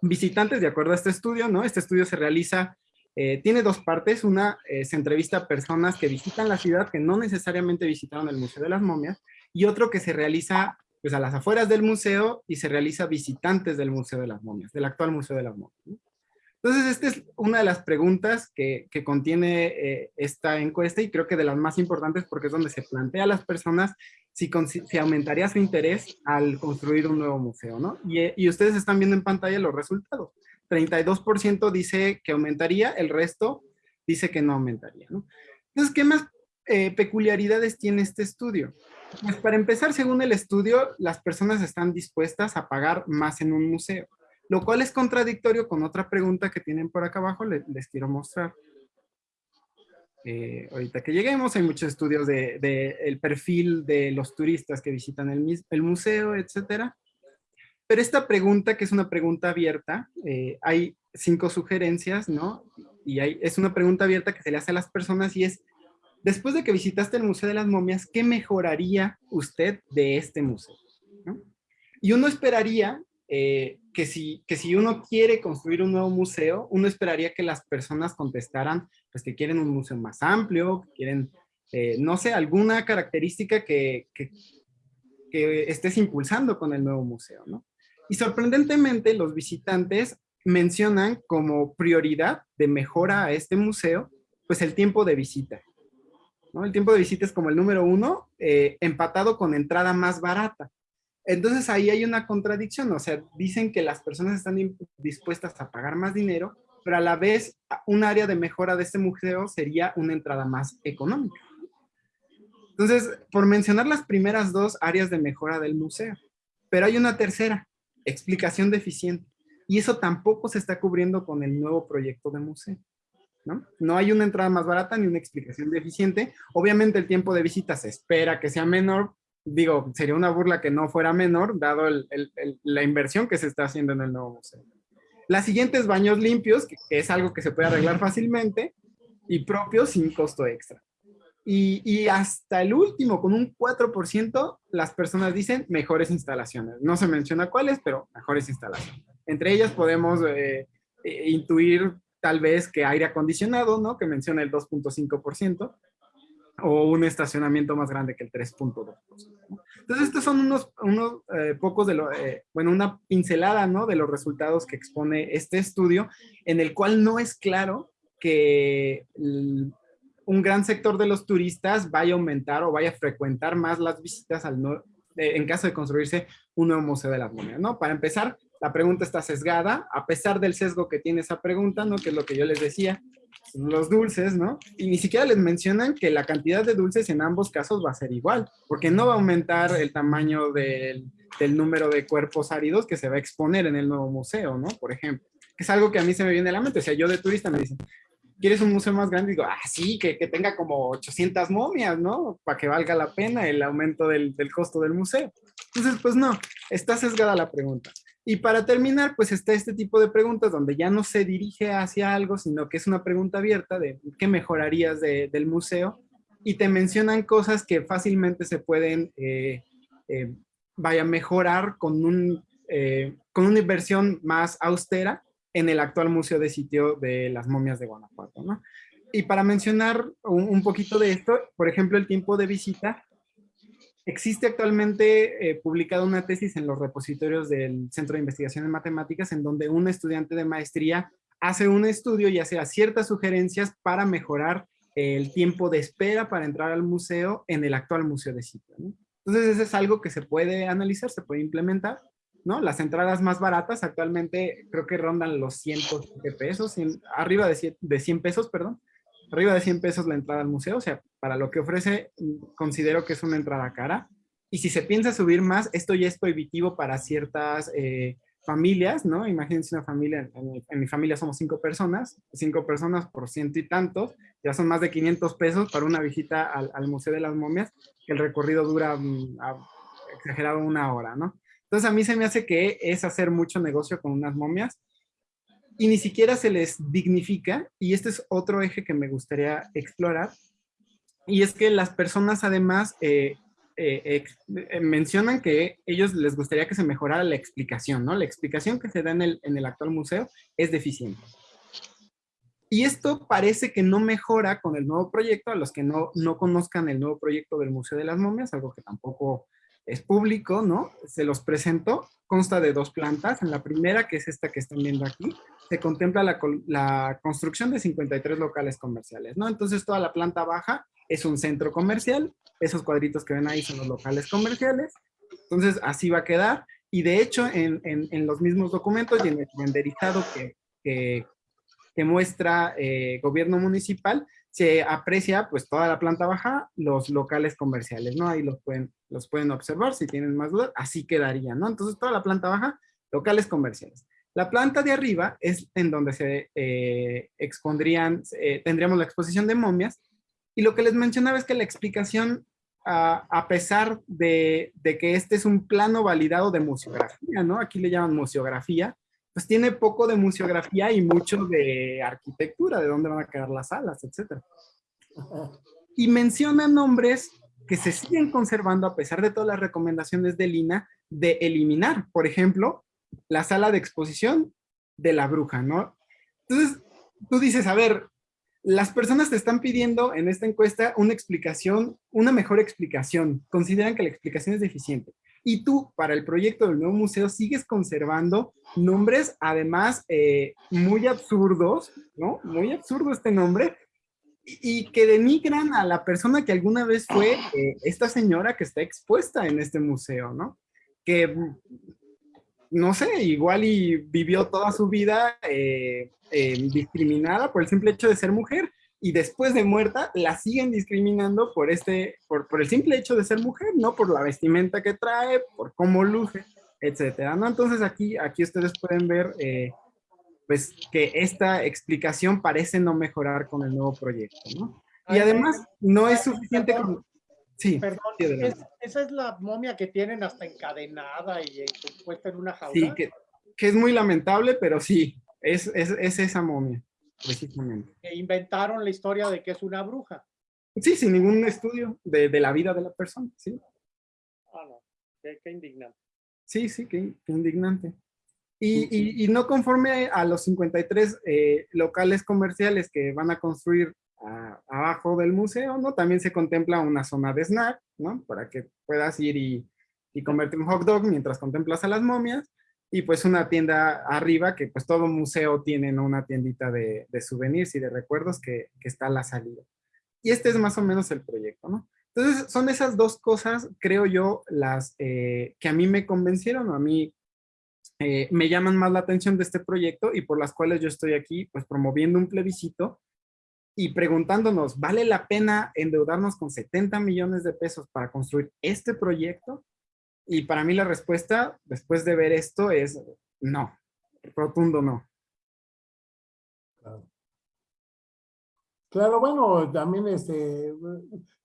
Speaker 4: visitantes, de acuerdo a este estudio, ¿no? Este estudio se realiza eh, tiene dos partes. Una, eh, se entrevista a personas que visitan la ciudad que no necesariamente visitaron el Museo de las Momias y otro que se realiza pues, a las afueras del museo y se realiza visitantes del Museo de las Momias, del actual Museo de las Momias. Entonces, esta es una de las preguntas que, contiene eh, esta encuesta y creo que de las más importantes porque es donde se plantea a las personas si, aumentaría su interés al construir un nuevo museo, ¿no? Y, y ustedes están viendo en pantalla los resultados. 32% dice que aumentaría, el resto dice que no aumentaría. Entonces, ¿qué más eh, peculiaridades tiene este estudio? Pues para empezar, según el estudio, las personas están dispuestas a pagar más en un museo, lo cual es contradictorio con otra pregunta que tienen por acá abajo, les, quiero mostrar. Eh, ahorita que lleguemos, hay muchos estudios del de, el perfil de los turistas que visitan el, el museo, etcétera. Pero esta pregunta, que es una pregunta abierta, eh, hay cinco sugerencias, ¿no? Y hay, es una pregunta abierta que se le hace a las personas y es, después de que visitaste el Museo de las Momias, ¿qué mejoraría usted de este museo? Y uno esperaría eh, que, si, que si uno quiere construir un nuevo museo, uno esperaría que las personas contestaran pues que quieren un museo más amplio, que quieren, eh, no sé, alguna característica que, que, que estés impulsando con el nuevo museo, ¿no? Y sorprendentemente los visitantes mencionan como prioridad de mejora a este museo, pues el tiempo de visita. ¿no? El tiempo de visita es como el número uno, eh, empatado con entrada más barata. Entonces ahí hay una contradicción, o sea, dicen que las personas están dispuestas a pagar más dinero, pero a la vez un área de mejora de este museo sería una entrada más económica. Entonces, por mencionar las primeras dos áreas de mejora del museo, pero hay una tercera, explicación deficiente. Y eso tampoco se está cubriendo con el nuevo proyecto de museo. ¿no? no hay una entrada más barata ni una explicación deficiente. Obviamente el tiempo de visita se espera que sea menor. Digo, sería una burla que no fuera menor, dado la inversión que se está haciendo en el nuevo museo. La siguiente es baños limpios, que es algo que se puede arreglar fácilmente y propios sin costo extra. Y, hasta el último, con un 4%, las personas dicen mejores instalaciones. No se menciona cuáles, pero mejores instalaciones. Entre ellas podemos eh, eh, intuir tal vez que aire acondicionado, ¿no? Que menciona el 2.5%, o un estacionamiento más grande que el 3.2%. Entonces, estos son unos, unos eh, pocos de lo, bueno, una pincelada, ¿no? De los resultados que expone este estudio, en el cual no es claro que un gran sector de los turistas vaya a aumentar o vaya a frecuentar más las visitas al eh, en caso de construirse un nuevo Museo de las Momias, ¿no? Para empezar, la pregunta está sesgada, a pesar del sesgo que tiene esa pregunta, ¿no? Que es lo que yo les decía, los dulces, ¿no? Y ni siquiera les mencionan que la cantidad de dulces en ambos casos va a ser igual, porque no va a aumentar el tamaño del, del número de cuerpos áridos que se va a exponer en el nuevo museo, ¿no? Por ejemplo, que es algo que a mí se me viene a la mente, o sea, yo de turista me dicen, ¿quieres un museo más grande? Y digo, ah, sí, que, que tenga como 800 momias, ¿no? Para que valga la pena el aumento del, del costo del museo. Entonces, pues no, está sesgada la pregunta. Y para terminar, pues está este tipo de preguntas donde ya no se dirige hacia algo, sino que es una pregunta abierta de qué mejorarías de, del museo y te mencionan cosas que fácilmente se pueden, eh, eh, vaya, mejorar con, un, eh, con una inversión más austera en el actual museo de sitio de las momias de Guanajuato, ¿no? Y para mencionar un poquito de esto, por ejemplo, el tiempo de visita, Existe actualmente eh, publicada una tesis en los repositorios del Centro de Investigación en Matemáticas en donde un estudiante de maestría hace un estudio y hace ciertas sugerencias para mejorar el tiempo de espera para entrar al museo en el actual museo de sitio. Entonces, eso es algo que se puede analizar, se puede implementar. ¿no? Las entradas más baratas actualmente creo que rondan los 100 pesos, arriba de 100, de 100 pesos, perdón arriba de 100 pesos la entrada al museo, o sea, para lo que ofrece, considero que es una entrada cara. Y si se piensa subir más, esto ya es prohibitivo para ciertas eh, familias, ¿no? Imagínense una familia, en mi, familia somos cinco personas, cinco personas por ciento y tantos, ya son más de 500 pesos para una visita al, Museo de las Momias, que el recorrido dura mm, exagerado una hora, ¿no? Entonces a mí se me hace que es hacer mucho negocio con unas momias y ni siquiera se les dignifica, y este es otro eje que me gustaría explorar, y es que las personas además eh, eh, eh, mencionan que ellos les gustaría que se mejorara la explicación, ¿no? La explicación que se da en el, en el actual museo es deficiente. Y esto parece que no mejora con el nuevo proyecto, a los que no, no conozcan el nuevo proyecto del Museo de las Momias, algo que tampoco es público, ¿no? Se los presento, consta de dos plantas. En la primera, que es esta que están viendo aquí, se contempla la, construcción de 53 locales comerciales, ¿no? Entonces toda la planta baja es un centro comercial, esos cuadritos que ven ahí son los locales comerciales, entonces así va a quedar, y de hecho en, los mismos documentos y en el renderizado que, muestra eh, gobierno municipal, se aprecia pues toda la planta baja, los locales comerciales, ¿no? Ahí los pueden, los pueden observar si tienen más dudas, así quedaría, ¿no? Entonces toda la planta baja, locales comerciales. La planta de arriba es en donde se eh, expondrían, eh, tendríamos la exposición de momias, y lo que les mencionaba es que la explicación, a pesar de, que este es un plano validado de museografía, ¿no? Aquí le llaman museografía, pues tiene poco de museografía y mucho de arquitectura, de dónde van a quedar las salas, etc. Y menciona nombres que se siguen conservando a pesar de todas las recomendaciones de Lina de eliminar. Por ejemplo, la sala de exposición de la bruja, ¿no? Entonces, tú dices, a ver, las personas te están pidiendo en esta encuesta una explicación, una mejor explicación. Consideran que la explicación es deficiente. Y tú, para el proyecto del nuevo museo, sigues conservando nombres, además, eh, muy absurdos, ¿no? Muy absurdo este nombre, y, que denigran a la persona que alguna vez fue eh, esta señora que está expuesta en este museo, ¿no? Que no sé, igual y vivió toda su vida eh, eh, discriminada por el simple hecho de ser mujer y después de muerta la siguen discriminando por, este, por, por, el simple hecho de ser mujer, ¿no? Por la vestimenta que trae, por cómo luce, etcétera, ¿no? Entonces aquí, aquí ustedes pueden ver eh, pues que esta explicación parece no mejorar con el nuevo proyecto, ¿no? Y además no es suficiente con...
Speaker 3: Sí. Perdón, esa es la momia que tienen hasta encadenada y puesta en una jaula.
Speaker 4: Sí, que, que, es muy lamentable, pero sí, es, es, es esa momia, precisamente.
Speaker 3: Que inventaron la historia de que es una bruja.
Speaker 4: Sí, sin ningún estudio de, de la vida de la persona, sí.
Speaker 3: Ah, no, qué, qué indignante.
Speaker 4: Sí, sí, qué, qué indignante. Y, y, y, no conforme a los 53 eh, locales comerciales que van a construir abajo del museo, ¿no? También se contempla una zona de snack, ¿no? Para que puedas ir y, y comerte un hot dog mientras contemplas a las momias. Y pues una tienda arriba, que pues todo museo tiene una tiendita de, de souvenirs y de recuerdos que, que, está a la salida. Y este es más o menos el proyecto, ¿no? Entonces son esas dos cosas, creo yo, las eh, que a mí me convencieron o a mí eh, me llaman más la atención de este proyecto y por las cuales yo estoy aquí pues promoviendo un plebiscito y preguntándonos, ¿vale la pena endeudarnos con 70 millones de pesos para construir este proyecto? Y para mí la respuesta, después de ver esto, es no, rotundo no.
Speaker 1: Claro, bueno, también este,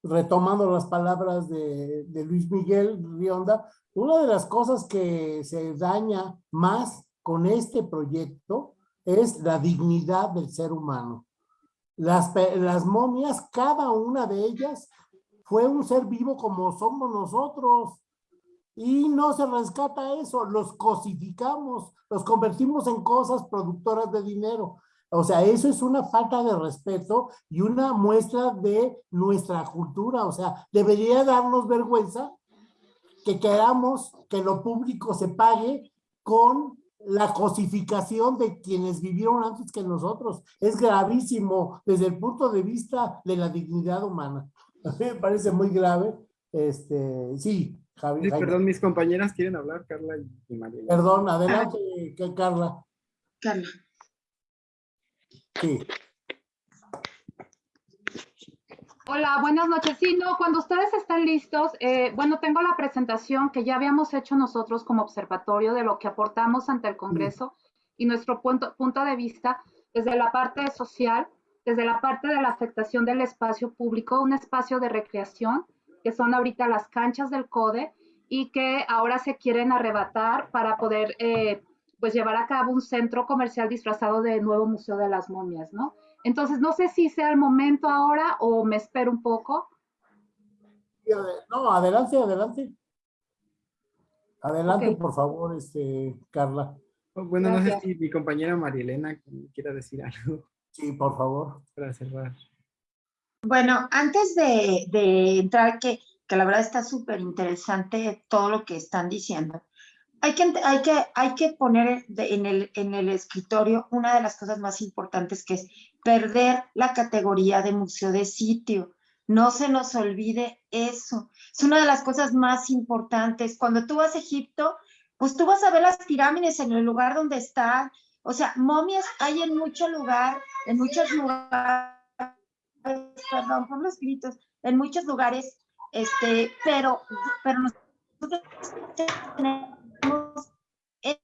Speaker 1: retomando las palabras de, de, Luis Miguel Rionda, una de las cosas que se daña más con este proyecto es la dignidad del ser humano. Las, las momias, cada una de ellas fue un ser vivo como somos nosotros y no se rescata eso, los cosificamos, los convertimos en cosas productoras de dinero. O sea, eso es una falta de respeto y una muestra de nuestra cultura. O sea, debería darnos vergüenza que queramos que lo público se pague con la cosificación de quienes vivieron antes que nosotros. Es gravísimo desde el punto de vista de la dignidad humana. me parece muy grave. Este, sí, Javi.
Speaker 4: Sí, perdón, mis compañeras quieren hablar, Carla y María.
Speaker 1: Perdón, adelante, Carla.
Speaker 6: Carla.
Speaker 1: Sí.
Speaker 6: Hola, buenas noches. Sí, no, cuando ustedes están listos, eh, bueno, tengo la presentación que ya habíamos hecho nosotros como observatorio de lo que aportamos ante el Congreso y nuestro punto, punto de vista desde la parte social, desde la parte de la afectación del espacio público, un espacio de recreación, que son ahorita las canchas del CODE y que ahora se quieren arrebatar para poder eh, pues llevar a cabo un centro comercial disfrazado de nuevo Museo de las Momias, ¿no? Entonces, no sé si sea el momento ahora o me espero un poco.
Speaker 1: No, adelante, adelante. Adelante, okay. por favor, este, Carla.
Speaker 4: Bueno, Gracias. no sé si mi compañera María Elena quiera decir algo.
Speaker 1: Sí, por favor.
Speaker 4: Para cerrar.
Speaker 7: Bueno, antes de, de entrar, que, que la verdad está súper interesante todo lo que están diciendo, hay que, hay que, hay que poner de, en, el, en el escritorio una de las cosas más importantes que es perder la categoría de museo de sitio. No se nos olvide eso. Es una de las cosas más importantes. Cuando tú vas a Egipto, pues tú vas a ver las pirámides en el lugar donde están. O sea, momias hay en mucho lugar, en muchos lugares, perdón por los gritos, en muchos lugares, este, pero, pero nosotros tenemos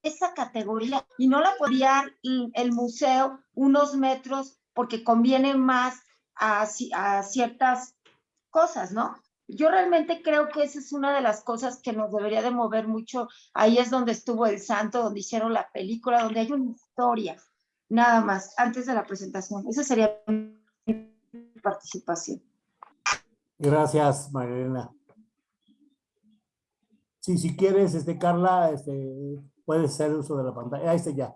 Speaker 7: esa categoría y no la podía el museo unos metros porque conviene más a, a, ciertas cosas, ¿no? Yo realmente creo que esa es una de las cosas que nos debería de mover mucho. Ahí es donde estuvo el santo, donde hicieron la película, donde hay una historia, nada más, antes de la presentación. Esa sería mi participación.
Speaker 1: Gracias, Marilena. Sí, si quieres, este, Carla, este, puedes hacer uso de la pantalla. Ahí está ya.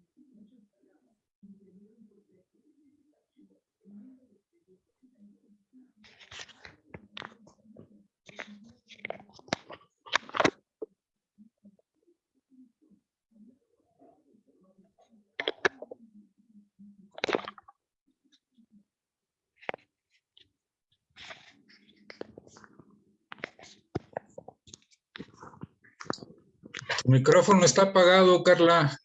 Speaker 8: Tu micrófono está apagado, Carla.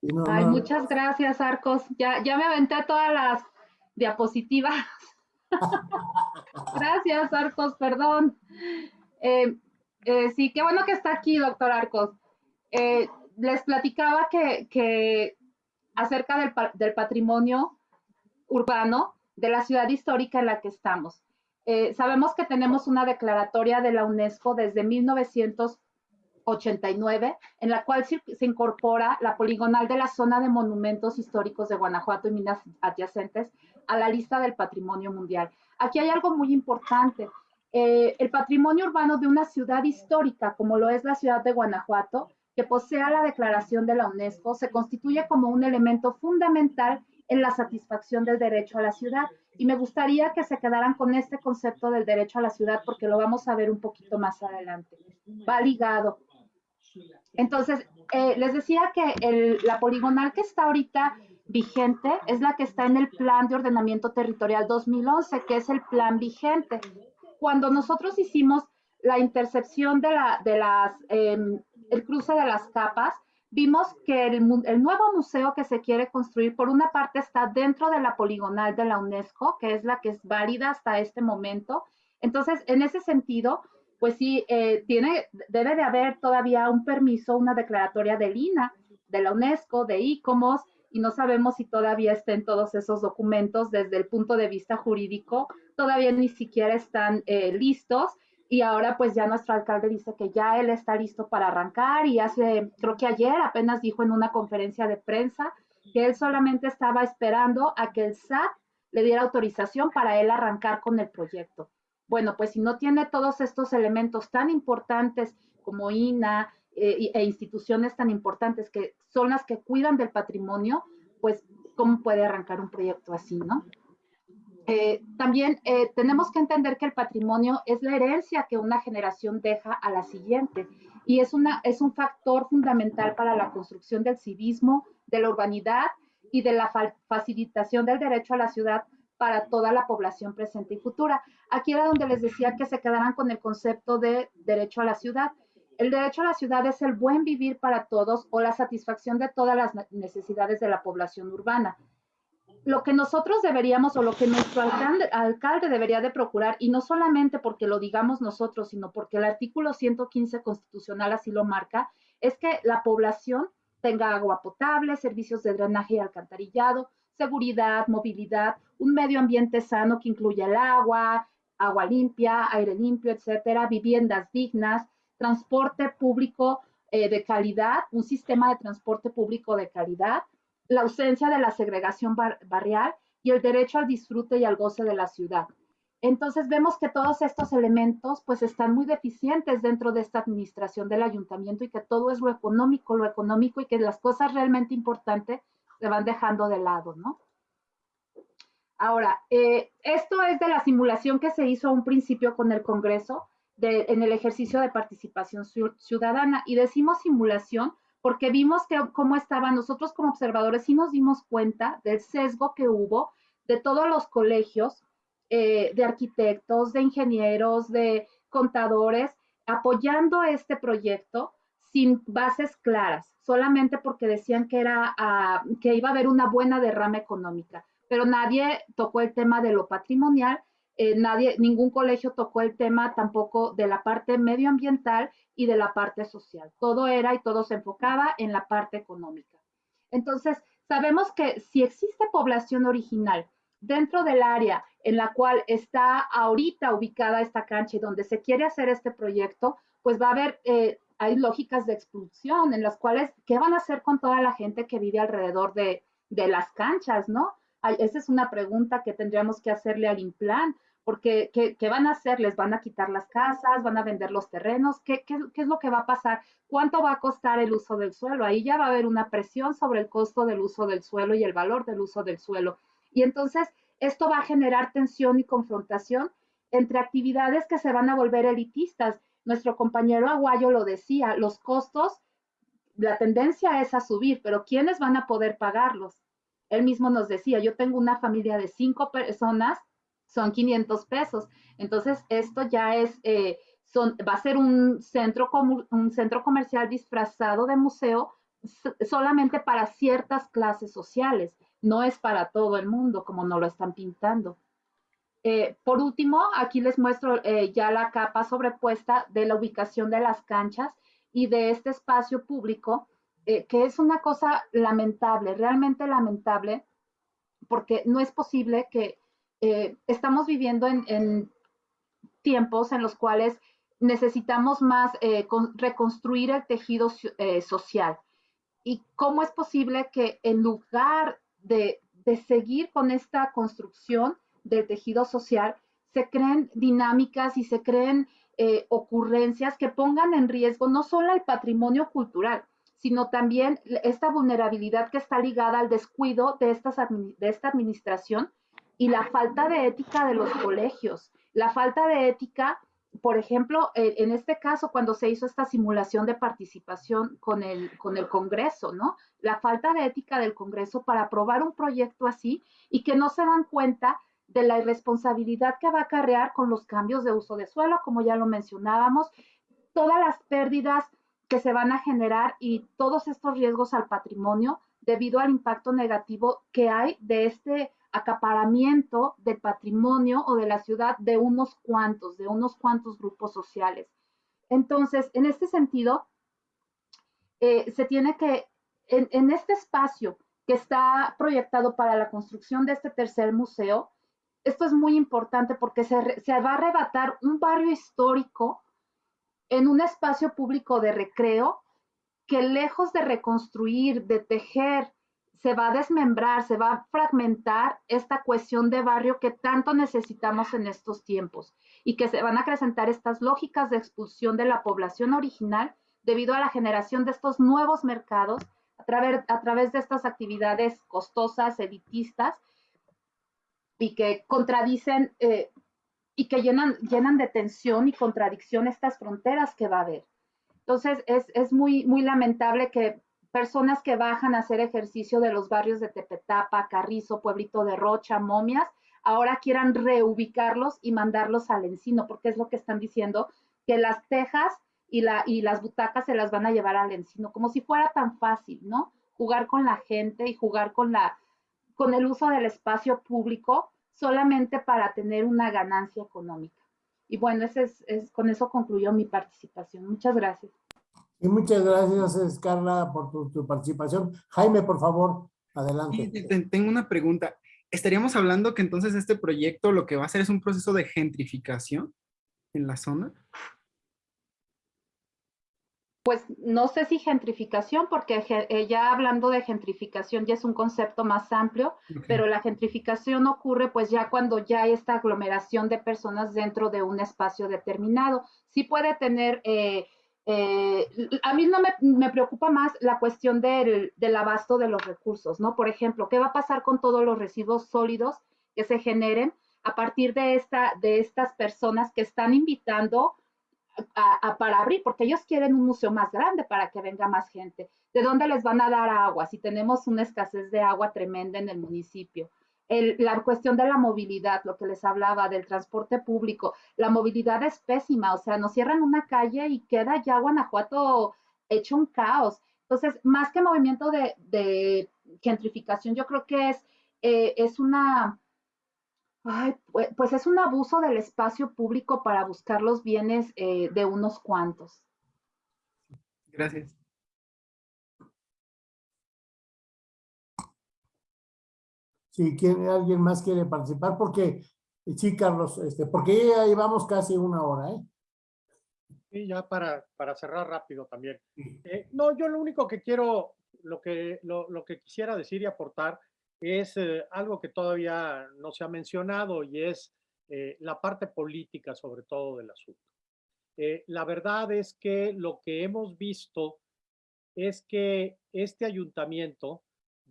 Speaker 1: No,
Speaker 6: Ay,
Speaker 1: no,
Speaker 6: muchas gracias, Arcos. Ya, ya me aventé todas las diapositivas. gracias, Arcos, perdón. Eh, eh, sí, qué bueno que está aquí, doctor Arcos. Eh, les platicaba que, que acerca del, del patrimonio urbano de la ciudad histórica en la que estamos. Eh, sabemos que tenemos una declaratoria de la UNESCO desde 1989, en la cual se, incorpora la poligonal de la zona de monumentos históricos de Guanajuato y minas adyacentes a la lista del patrimonio mundial. Aquí hay algo muy importante. Eh, el patrimonio urbano de una ciudad histórica, como lo es la ciudad de Guanajuato, que posea la declaración de la UNESCO, se constituye como un elemento fundamental en la satisfacción del derecho a la ciudad. Y me gustaría que se quedaran con este concepto del derecho a la ciudad porque lo vamos a ver un poquito más adelante. Va ligado. Entonces, eh, les decía que la poligonal que está ahorita vigente es la que está en el Plan de Ordenamiento Territorial 2011, que es el plan vigente. Cuando nosotros hicimos la intercepción de, la, de las, em, el cruce de las capas, vimos que el, nuevo museo que se quiere construir, por una parte, está dentro de la poligonal de la UNESCO, que es la que es válida hasta este momento. Entonces, en ese sentido, pues sí, eh, tiene, debe de haber todavía un permiso, una declaratoria del INA, de la UNESCO, de ICOMOS, y no sabemos si todavía estén todos esos documentos desde el punto de vista jurídico, todavía ni siquiera están eh, listos y ahora pues ya nuestro alcalde dice que ya él está listo para arrancar y hace, creo que ayer apenas dijo en una conferencia de prensa que él solamente estaba esperando a que el SAT le diera autorización para él arrancar con el proyecto. Bueno, pues si no tiene todos estos elementos tan importantes como INA eh, e instituciones tan importantes que son las que cuidan del patrimonio, pues cómo puede arrancar un proyecto así, ¿no? Eh, también eh, tenemos que entender que el patrimonio es la herencia que una generación deja a la siguiente y es, una, es un factor fundamental para la construcción del civismo, de la urbanidad y de la fa- facilitación del derecho a la ciudad para toda la población presente y futura. Aquí era donde les decía que se quedaran con el concepto de derecho a la ciudad. El derecho a la ciudad es el buen vivir para todos o la satisfacción de todas las ne- necesidades de la población urbana lo que nosotros deberíamos o lo que nuestro alcalde, alcalde debería de procurar, y no solamente porque lo digamos nosotros, sino porque el artículo 115 constitucional así lo marca, es que la población tenga agua potable, servicios de drenaje y alcantarillado, seguridad, movilidad, un medio ambiente sano que incluya el agua, agua limpia, aire limpio, etcétera, viviendas dignas, transporte público eh, de calidad, un sistema de transporte público de calidad, la ausencia de la segregación bar- barrial y el derecho al disfrute y al goce de la ciudad. Entonces vemos que todos estos elementos pues están muy deficientes dentro de esta administración del ayuntamiento y que todo es lo económico, lo económico y que las cosas realmente importantes se van dejando de lado, ¿no? Ahora, eh, esto es de la simulación que se hizo a un principio con el Congreso en el ejercicio de participación ciu- ciudadana y decimos simulación porque vimos que cómo estaban nosotros como observadores y nos dimos cuenta del sesgo que hubo de todos los colegios eh, de arquitectos, de ingenieros, de contadores, apoyando este proyecto sin bases claras, solamente porque decían que, era, ah, que iba a haber una buena derrama económica, pero nadie tocó el tema de lo patrimonial, eh, nadie, ningún colegio tocó el tema tampoco de la parte medioambiental y de la parte social. Todo era y todo se enfocaba en la parte económica. Entonces, sabemos que si existe población original dentro del área en la cual está ahorita ubicada esta cancha y donde se quiere hacer este proyecto, pues va a haber, eh, hay lógicas de expulsión en las cuales, ¿qué van a hacer con toda la gente que vive alrededor de, de las canchas, no? Esa es una pregunta que tendríamos que hacerle al Implan, porque ¿qué, qué van a hacer? ¿Les van a quitar las casas? ¿Van a vender los terrenos? ¿Qué, qué, qué es lo que va a pasar? ¿Cuánto va a costar el uso del suelo? Ahí ya va a haber una presión sobre el costo del uso del suelo y el valor del uso del suelo. Y entonces esto va a generar tensión y confrontación entre actividades que se van a volver elitistas. Nuestro compañero Aguayo lo decía, los costos, la tendencia es a subir, pero ¿quiénes van a poder pagarlos? Él mismo nos decía, yo tengo una familia de cinco personas, son 500 pesos. Entonces, esto ya es, eh, va a ser un centro, un centro comercial disfrazado de museo solamente para ciertas clases sociales, no es para todo el mundo como nos lo están pintando. Eh, por último, aquí les muestro eh, ya la capa sobrepuesta de la ubicación de las canchas y de este espacio público, eh, que es una cosa lamentable, realmente lamentable, porque no es posible que estamos viviendo en, tiempos en los cuales necesitamos más reconstruir el tejido social. ¿Y cómo es posible que en lugar de, seguir con esta construcción, del tejido social, se creen dinámicas y se creen eh, ocurrencias que pongan en riesgo no solo el patrimonio cultural, sino también esta vulnerabilidad que está ligada al descuido de, esta administración y la falta de ética de los colegios, la falta de ética, por ejemplo, en este caso, cuando se hizo esta simulación de participación con el, con el Congreso, ¿no? La falta de ética del Congreso para aprobar un proyecto así y que no se dan cuenta de la irresponsabilidad que va a acarrear con los cambios de uso de suelo, como ya lo mencionábamos, todas las pérdidas que se van a generar y todos estos riesgos al patrimonio debido al impacto negativo que hay de este acaparamiento del patrimonio o de la ciudad de unos cuantos, de unos cuantos grupos sociales. Entonces, en este sentido, eh, se tiene que, en, en este espacio que está proyectado para la construcción de este tercer museo, esto es muy importante porque se, va a arrebatar un barrio histórico en un espacio público de recreo que lejos de reconstruir, de tejer, se va a desmembrar, se va a fragmentar esta cuestión de barrio que tanto necesitamos en estos tiempos y que se van a acrecentar estas lógicas de expulsión de la población original debido a la generación de estos nuevos mercados a través, a través de estas actividades costosas, elitistas, y que contradicen eh, y que llenan, llenan de tensión y contradicción estas fronteras que va a haber. Entonces, es, es muy, muy lamentable que personas que bajan a hacer ejercicio de los barrios de Tepetapa, Carrizo, Pueblito de Rocha, Momias, ahora quieran reubicarlos y mandarlos al encino, porque es lo que están diciendo, que las tejas y, la, y las butacas se las van a llevar al encino, como si fuera tan fácil, ¿no? Jugar con la gente y jugar con la, con el uso del espacio público solamente para tener una ganancia económica. Y bueno, ese es, con eso concluyó mi participación. Muchas gracias.
Speaker 1: Y muchas gracias, Carla, por tu, participación. Jaime, por favor, adelante.
Speaker 4: tengo una pregunta. ¿Estaríamos hablando que entonces este proyecto lo que va a hacer es un proceso de gentrificación en la zona?
Speaker 6: Pues no sé si gentrificación, porque eh, ya hablando de gentrificación ya es un concepto más amplio, pero la gentrificación ocurre pues ya cuando ya hay esta aglomeración de personas dentro de un espacio determinado. Sí puede tener, eh, eh, a mí no me, preocupa más la cuestión del, del abasto de los recursos, ¿no? Por ejemplo, ¿qué va a pasar con todos los residuos sólidos que se generen a partir de, esta, de estas personas que están invitando para abrir, porque ellos quieren un museo más grande para que venga más gente. ¿De dónde les van a dar agua si tenemos una escasez de agua tremenda en el municipio? la cuestión de la movilidad, lo que les hablaba del transporte público, la movilidad es pésima, o sea, nos cierran una calle y queda ya Guanajuato hecho un caos. Entonces, más que movimiento de, gentrificación, yo creo que es, eh, es una Ay, pues es un abuso del espacio público para buscar los bienes eh, de unos cuantos.
Speaker 4: Gracias.
Speaker 1: Si quiere, alguien más quiere participar, porque sí, Carlos, este, porque ya llevamos casi una hora, ¿eh?
Speaker 3: Sí, ya para, para cerrar rápido también. Eh, no, yo lo único que quiero, lo que, lo, lo que quisiera decir y aportar es eh, algo que todavía no se ha mencionado y es eh, la parte política sobre todo del asunto. Eh, la verdad es que lo que hemos visto es que este ayuntamiento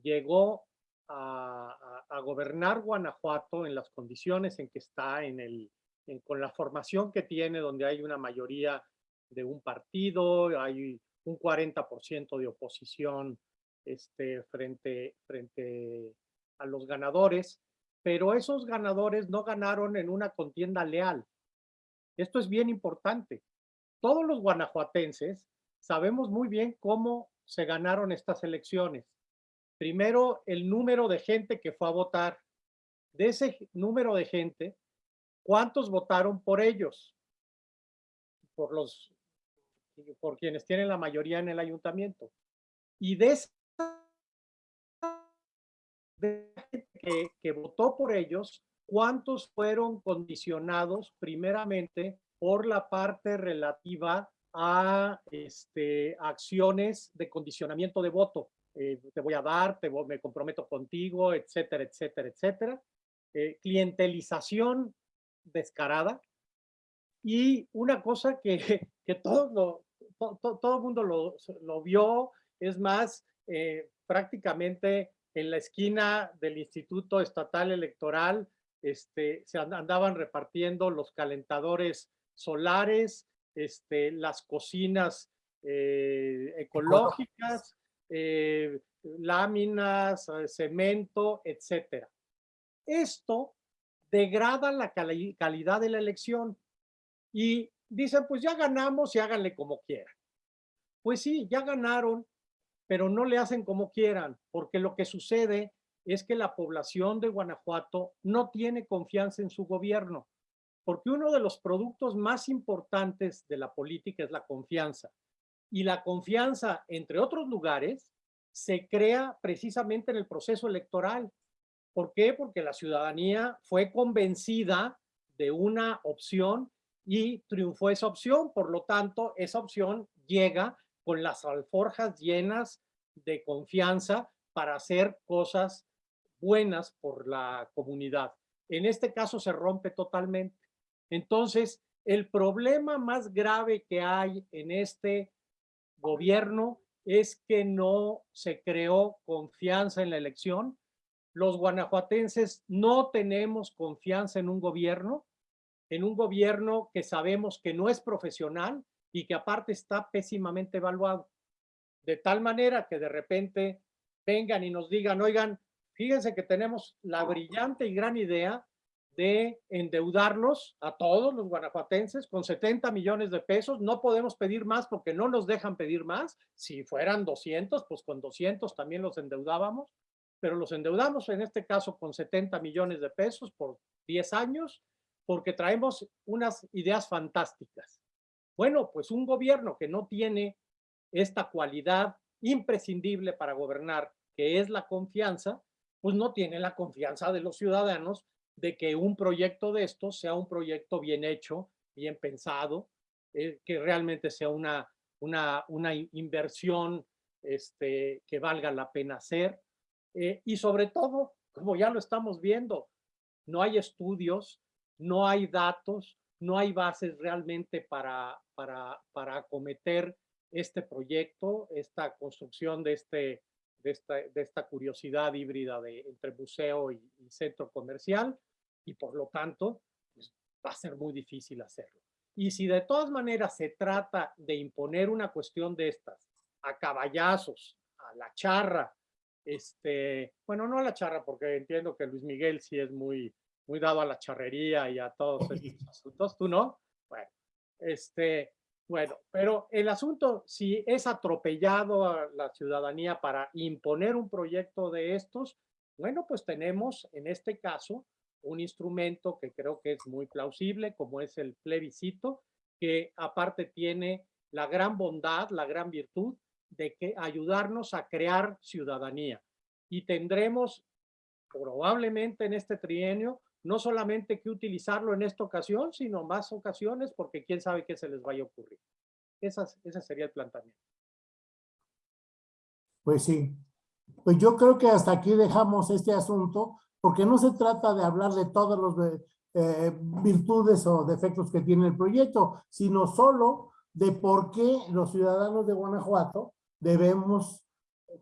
Speaker 3: llegó a, gobernar Guanajuato en las condiciones en que está, en el, con la formación que tiene, donde hay una mayoría de un partido, hay un 40% de oposición este, frente, frente a los ganadores, pero esos ganadores no ganaron en una contienda leal. Esto es bien importante. Todos los guanajuatenses sabemos muy bien cómo se ganaron estas elecciones? Primero, el número de gente que fue a votar. De ese número de gente, ¿cuántos votaron por ellos? Por los por quienes tienen la mayoría en el ayuntamiento. Y de esa que, votó por ellos, ¿cuántos fueron condicionados primeramente por la parte relativa a este, acciones de condicionamiento de voto? Eh, te voy a dar, te me comprometo contigo, etcétera, etcétera, etcétera. Eh, clientelización descarada. Y una cosa que, que todo el mundo lo, lo, vio, es más, eh, prácticamente en la esquina del Instituto Estatal Electoral este, se andaban repartiendo los calentadores solares, este, las cocinas eh, ecológicas, eh, láminas, eh, cemento, etcétera. Esto degrada la calidad de la elección y dicen, pues ya ganamos y háganle como quieran. Pues sí, ya ganaron, pero no le hacen como quieran, porque lo que sucede es que la población de Guanajuato no tiene confianza en su gobierno, porque uno de los productos más importantes de la política es la confianza. Y la confianza, entre otros lugares, se crea precisamente en el proceso electoral. ¿Por qué? Porque la ciudadanía fue convencida de una opción y triunfó esa opción. Por lo tanto, esa opción llega con las alforjas llenas de confianza para hacer cosas buenas por la comunidad. En este caso se rompe totalmente. Entonces, el problema más grave que hay en este gobierno es que no se creó confianza en la elección. Los guanajuatenses no tenemos confianza en un gobierno, en un gobierno que sabemos que no es profesional, y que aparte está pésimamente evaluado. De tal manera que de repente vengan y nos digan, oigan, fíjense que tenemos la brillante y gran idea de endeudarlos a todos los guanajuatenses con 70 millones de pesos. No podemos pedir más porque no nos dejan pedir más. Si fueran 200, pues con 200 también los endeudábamos, pero los endeudamos en este caso con 70 millones de pesos por 10 años porque traemos unas ideas fantásticas. Bueno, pues un gobierno que no tiene esta cualidad imprescindible para gobernar, que es la confianza, pues no tiene la confianza de los ciudadanos de que un proyecto de estos sea un proyecto bien hecho, bien pensado, eh, que realmente sea una, una, una inversión este, que valga la pena hacer. Eh, y sobre todo, como ya lo estamos viendo, no hay estudios, no hay datos, no hay bases realmente para, para, para acometer este proyecto, esta construcción de, este, de, esta, de esta curiosidad híbrida de, entre museo y, centro comercial, y por lo tanto pues, va a ser muy difícil hacerlo. Y si de todas maneras se trata de imponer una cuestión de estas a caballazos, a la charra, este, bueno, no a la charra, porque entiendo que Luis Miguel sí es muy, muy dado a la charrería y a todos estos asuntos, ¿tú no? Bueno, este, bueno, pero el asunto, si es atropellado a la ciudadanía para imponer un proyecto de estos, bueno, pues tenemos en este caso un instrumento que creo que es muy plausible, como es el plebiscito, que aparte tiene la gran bondad, la gran virtud de que ayudarnos a crear ciudadanía. Y tendremos probablemente en este trienio no solamente que utilizarlo en esta ocasión, sino más ocasiones, porque quién sabe qué se les vaya a ocurrir. ese sería el planteamiento.
Speaker 1: Pues sí. Pues yo creo que hasta aquí dejamos este asunto, porque no se trata de hablar de todas las eh, virtudes o defectos que tiene el proyecto, sino solo de por qué los ciudadanos de Guanajuato debemos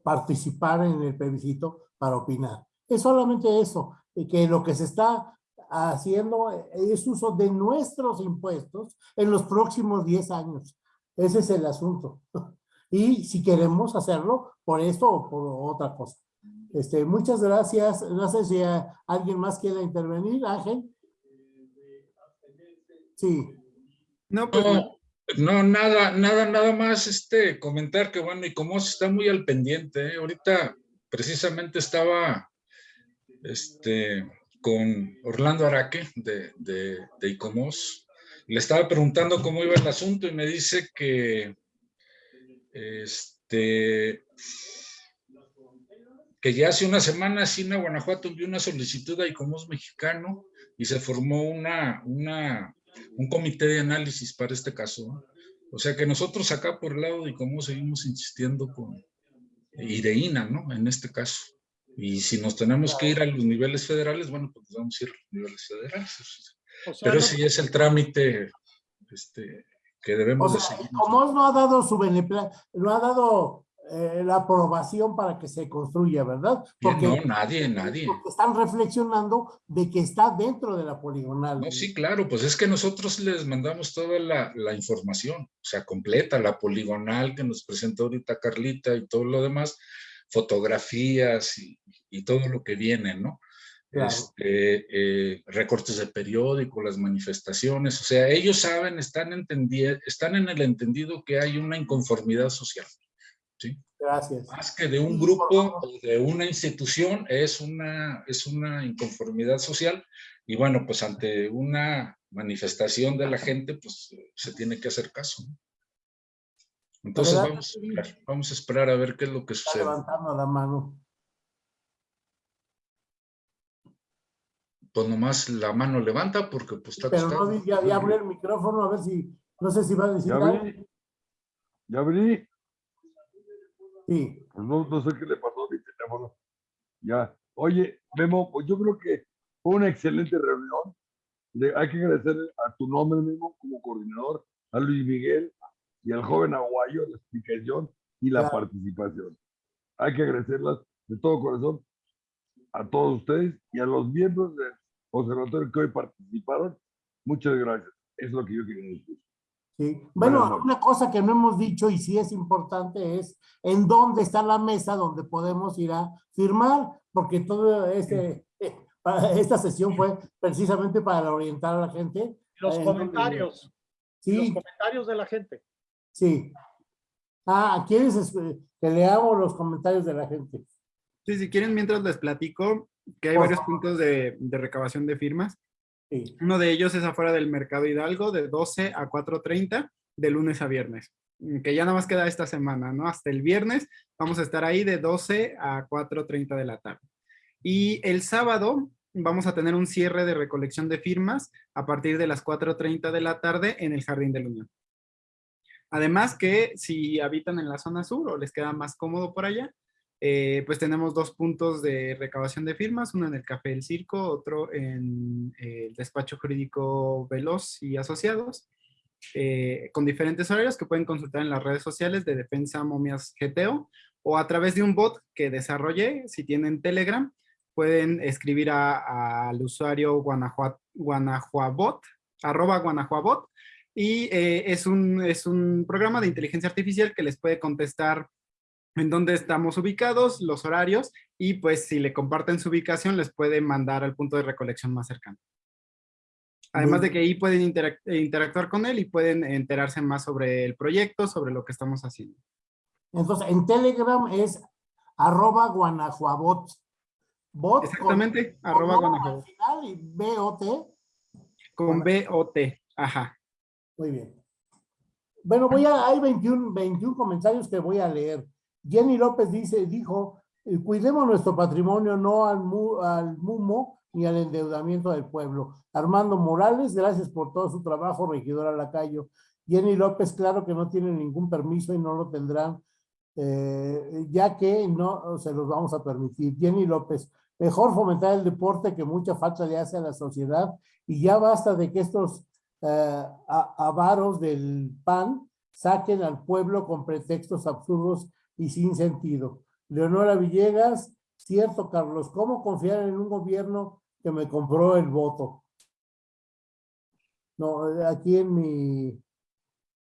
Speaker 1: participar en el plebiscito para opinar. Es solamente eso, que lo que se está haciendo es uso de nuestros impuestos en los próximos 10 años. Ese es el asunto. Y si queremos hacerlo por esto o por otra cosa. Este, muchas gracias. No sé si alguien más quiere intervenir, Ángel. Sí.
Speaker 4: No, pues,
Speaker 8: No, nada, nada, nada más este comentar que bueno, y como está muy al pendiente, ¿eh? ahorita precisamente estaba este, con Orlando Araque de, de, de ICOMOS, le estaba preguntando cómo iba el asunto y me dice que este que ya hace una semana Sina Guanajuato envió una solicitud a ICOMOS mexicano y se formó una, una, un comité de análisis para este caso. O sea que nosotros acá por el lado de ICOMOS seguimos insistiendo con IDEINA, ¿no? En este caso. Y si nos tenemos que ir a los niveles federales, bueno, pues vamos a ir a los niveles federales.
Speaker 3: O sea,
Speaker 8: Pero
Speaker 3: no-
Speaker 8: sí es el trámite este, que
Speaker 1: O
Speaker 8: debemos de
Speaker 1: sea,
Speaker 8: seguir.
Speaker 1: Comos no ha dado su benepla- no ha dado eh, la aprobación para que se construya, ¿verdad? Porque,
Speaker 8: No, nadie, nadie.
Speaker 1: porque están reflexionando de que está dentro de la poligonal.
Speaker 8: No, sí, claro, pues es que nosotros les mandamos toda la, la información, o sea, completa, la poligonal que nos presentó ahorita Carlita y todo lo demás, fotografías y, y todo lo que viene, ¿no?
Speaker 1: Claro.
Speaker 8: Este, eh, recortes de periódico, las manifestaciones, o sea, ellos saben, están, están en el entendido que hay una inconformidad social, ¿sí?
Speaker 1: Gracias.
Speaker 8: Más que de un grupo o de una institución, es una, es una inconformidad social. Y bueno, pues ante una manifestación de la gente, pues se tiene que hacer caso. ¿no? Entonces
Speaker 1: ¿Verdad?
Speaker 8: vamos a, esperar, vamos a esperar a ver qué es lo que
Speaker 1: Está
Speaker 8: sucede.
Speaker 1: levantando la mano.
Speaker 8: Pues nomás la mano levanta porque pues está
Speaker 1: Pero no
Speaker 8: acostado.
Speaker 1: di- ya, ya abrió el micrófono, a ver si, no sé si va a decir
Speaker 9: Ya
Speaker 1: algo.
Speaker 9: abrí. Ya abrí.
Speaker 1: Sí,
Speaker 9: Pues no, no sé qué le pasó a mi teléfono. Ya. Oye, Memo, pues yo creo que fue una excelente reunión. Le- hay que agradecer a tu nombre, Memo, como coordinador, a Luis Miguel y al joven aguayo la explicación y la
Speaker 1: Claro.
Speaker 9: participación. Hay que agradecerlas de todo corazón a todos ustedes y a los miembros del observatorio que hoy participaron. Muchas gracias. Es lo que yo quería decir.
Speaker 1: sí. Bueno, una cosa que no hemos dicho y sí es importante es en dónde está la mesa donde podemos ir a firmar, porque todo este, eh, esta sesión fue precisamente para orientar a la gente.
Speaker 3: Los comentarios, los
Speaker 1: Sí,
Speaker 3: comentarios de la gente.
Speaker 1: Sí. Ah, ¿quieres es- que leamos los comentarios de la gente?
Speaker 4: Sí, si quieren, mientras les platico que hay varios puntos de, de recabación de firmas.
Speaker 1: Sí.
Speaker 4: Uno de ellos es afuera del Mercado Hidalgo de 12 a 4.30 de lunes a viernes, mm, que ya nada más queda esta semana, ¿no? Hasta el viernes vamos a estar ahí de 12 a 4.30 de la tarde. Y el sábado vamos a tener un cierre de recolección de firmas a partir de las 4.30 de la tarde en el Jardín de la Unión. Además que si habitan en la zona sur o les queda más cómodo por allá, eh, pues tenemos dos puntos de recabación de firmas, uno en el Café del Circo, otro en eh, el Despacho Jurídico Veloz y Asociados, eh, con diferentes horarios que pueden consultar en las redes sociales de Defensa Momias GTO o a través de un bot que desarrollé, si tienen Telegram, pueden escribir al usuario guanajuabot, arroba guanajuabot, y eh, es, un, es un programa de inteligencia artificial que les puede contestar en dónde estamos ubicados, los horarios, y pues si le comparten su ubicación, les puede mandar al punto de recolección más cercano. Además de que ahí pueden interac- interactuar con él y pueden enterarse más sobre el proyecto, sobre lo que estamos haciendo.
Speaker 1: Entonces, en Telegram es arroba guanajuabot. Bot
Speaker 4: Exactamente,
Speaker 1: con
Speaker 4: arroba
Speaker 1: O al final y BOT.
Speaker 4: Con B-O-T, ajá.
Speaker 1: Muy bien. Bueno, voy a, hay 21, 21 comentarios que voy a leer. Jenny López dice, dijo, eh, cuidemos nuestro patrimonio, no al, mu- al mumo ni al endeudamiento del pueblo. Armando Morales, gracias por todo su trabajo, regidora Lacayo. Jenny López, claro que no tiene ningún permiso y no lo tendrán, eh, ya que no se los vamos a permitir. Jenny López, mejor fomentar el deporte que mucha falta le hace a la sociedad y ya basta de que estos eh, avaros del PAN saquen al pueblo con pretextos absurdos y sin sentido. Leonora Villegas, cierto, Carlos, ¿cómo confiar en un gobierno que me compró el voto? No, aquí en mi,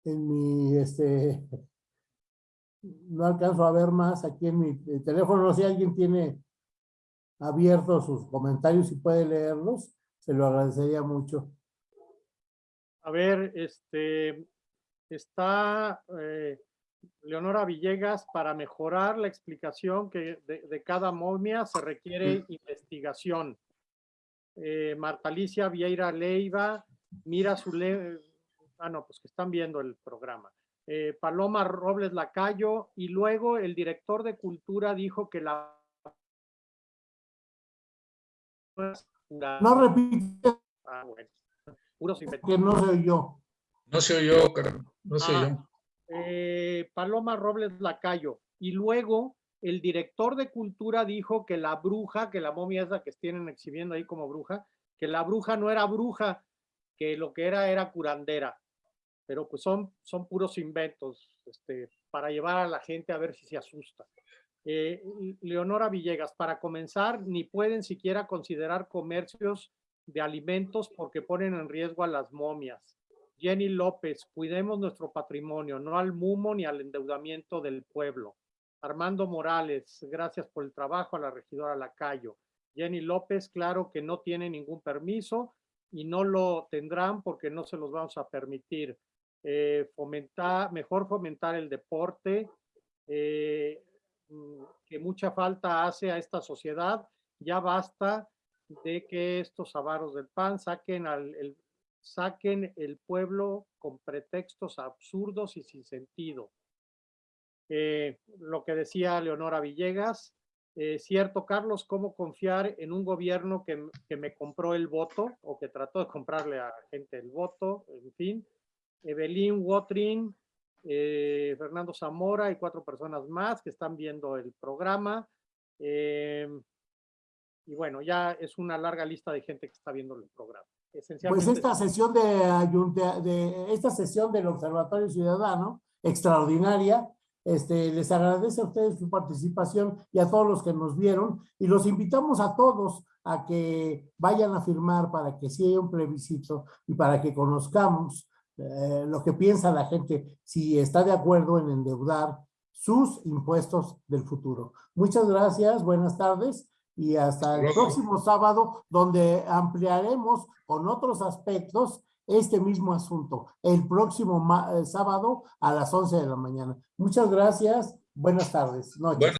Speaker 1: en mi, este, no alcanzo a ver más aquí en mi eh, teléfono, no sé si alguien tiene abiertos sus comentarios y puede leerlos, se lo agradecería mucho.
Speaker 3: A ver, este, está eh, Leonora Villegas para mejorar la explicación que de, de cada momia se requiere investigación. Eh, Marta Alicia Vieira Leiva, Mira Zule, ah no, pues que están viendo el programa. Eh, Paloma Robles Lacayo y luego el director de cultura dijo que la
Speaker 1: No repite
Speaker 3: Ah, bueno. Puros
Speaker 1: que no soy yo.
Speaker 8: No se oyó, no se
Speaker 3: Ah,
Speaker 8: oyó.
Speaker 3: eh, Paloma Robles Lacayo. Y luego el director de cultura dijo que la bruja, que la momia esa que tienen exhibiendo ahí como bruja, que la bruja no era bruja, que lo que era era curandera. Pero pues son, son puros inventos este, para llevar a la gente a ver si se asusta. Eh, Leonora Villegas, para comenzar, ni pueden siquiera considerar comercios de alimentos porque ponen en riesgo a las momias. Jenny López, cuidemos nuestro patrimonio, no al mumo ni al endeudamiento del pueblo. Armando Morales, gracias por el trabajo a la regidora Lacayo. Jenny López, claro que no tiene ningún permiso y no lo tendrán porque no se los vamos a permitir. Eh, fomentar, mejor fomentar el deporte, eh, mm, que mucha falta hace a esta sociedad. Ya basta de que estos avaros del PAN saquen al, el, saquen el pueblo con pretextos absurdos y sin sentido. Eh, lo que decía Leonora Villegas, eh, cierto, Carlos, ¿cómo confiar en un gobierno que, que, me compró el voto o que trató de comprarle a gente el voto? En fin, Evelyn Watrin, eh, Fernando Zamora y cuatro personas más que están viendo el programa. Y bueno, ya es una larga lista de gente que está viendo el programa.
Speaker 1: Pues esta sesión de, de esta sesión del Observatorio Ciudadano, extraordinaria, este, les agradece a ustedes su participación y a todos los que nos vieron y los invitamos a todos a que vayan a firmar para que sí haya un plebiscito y para que conozcamos eh, lo que piensa la gente, si está de acuerdo en endeudar sus impuestos del futuro. Muchas gracias, buenas tardes y hasta el próximo sábado donde ampliaremos con otros aspectos este mismo asunto, el próximo sábado a las 11 de la mañana. Muchas gracias, buenas tardes, noches. Bueno.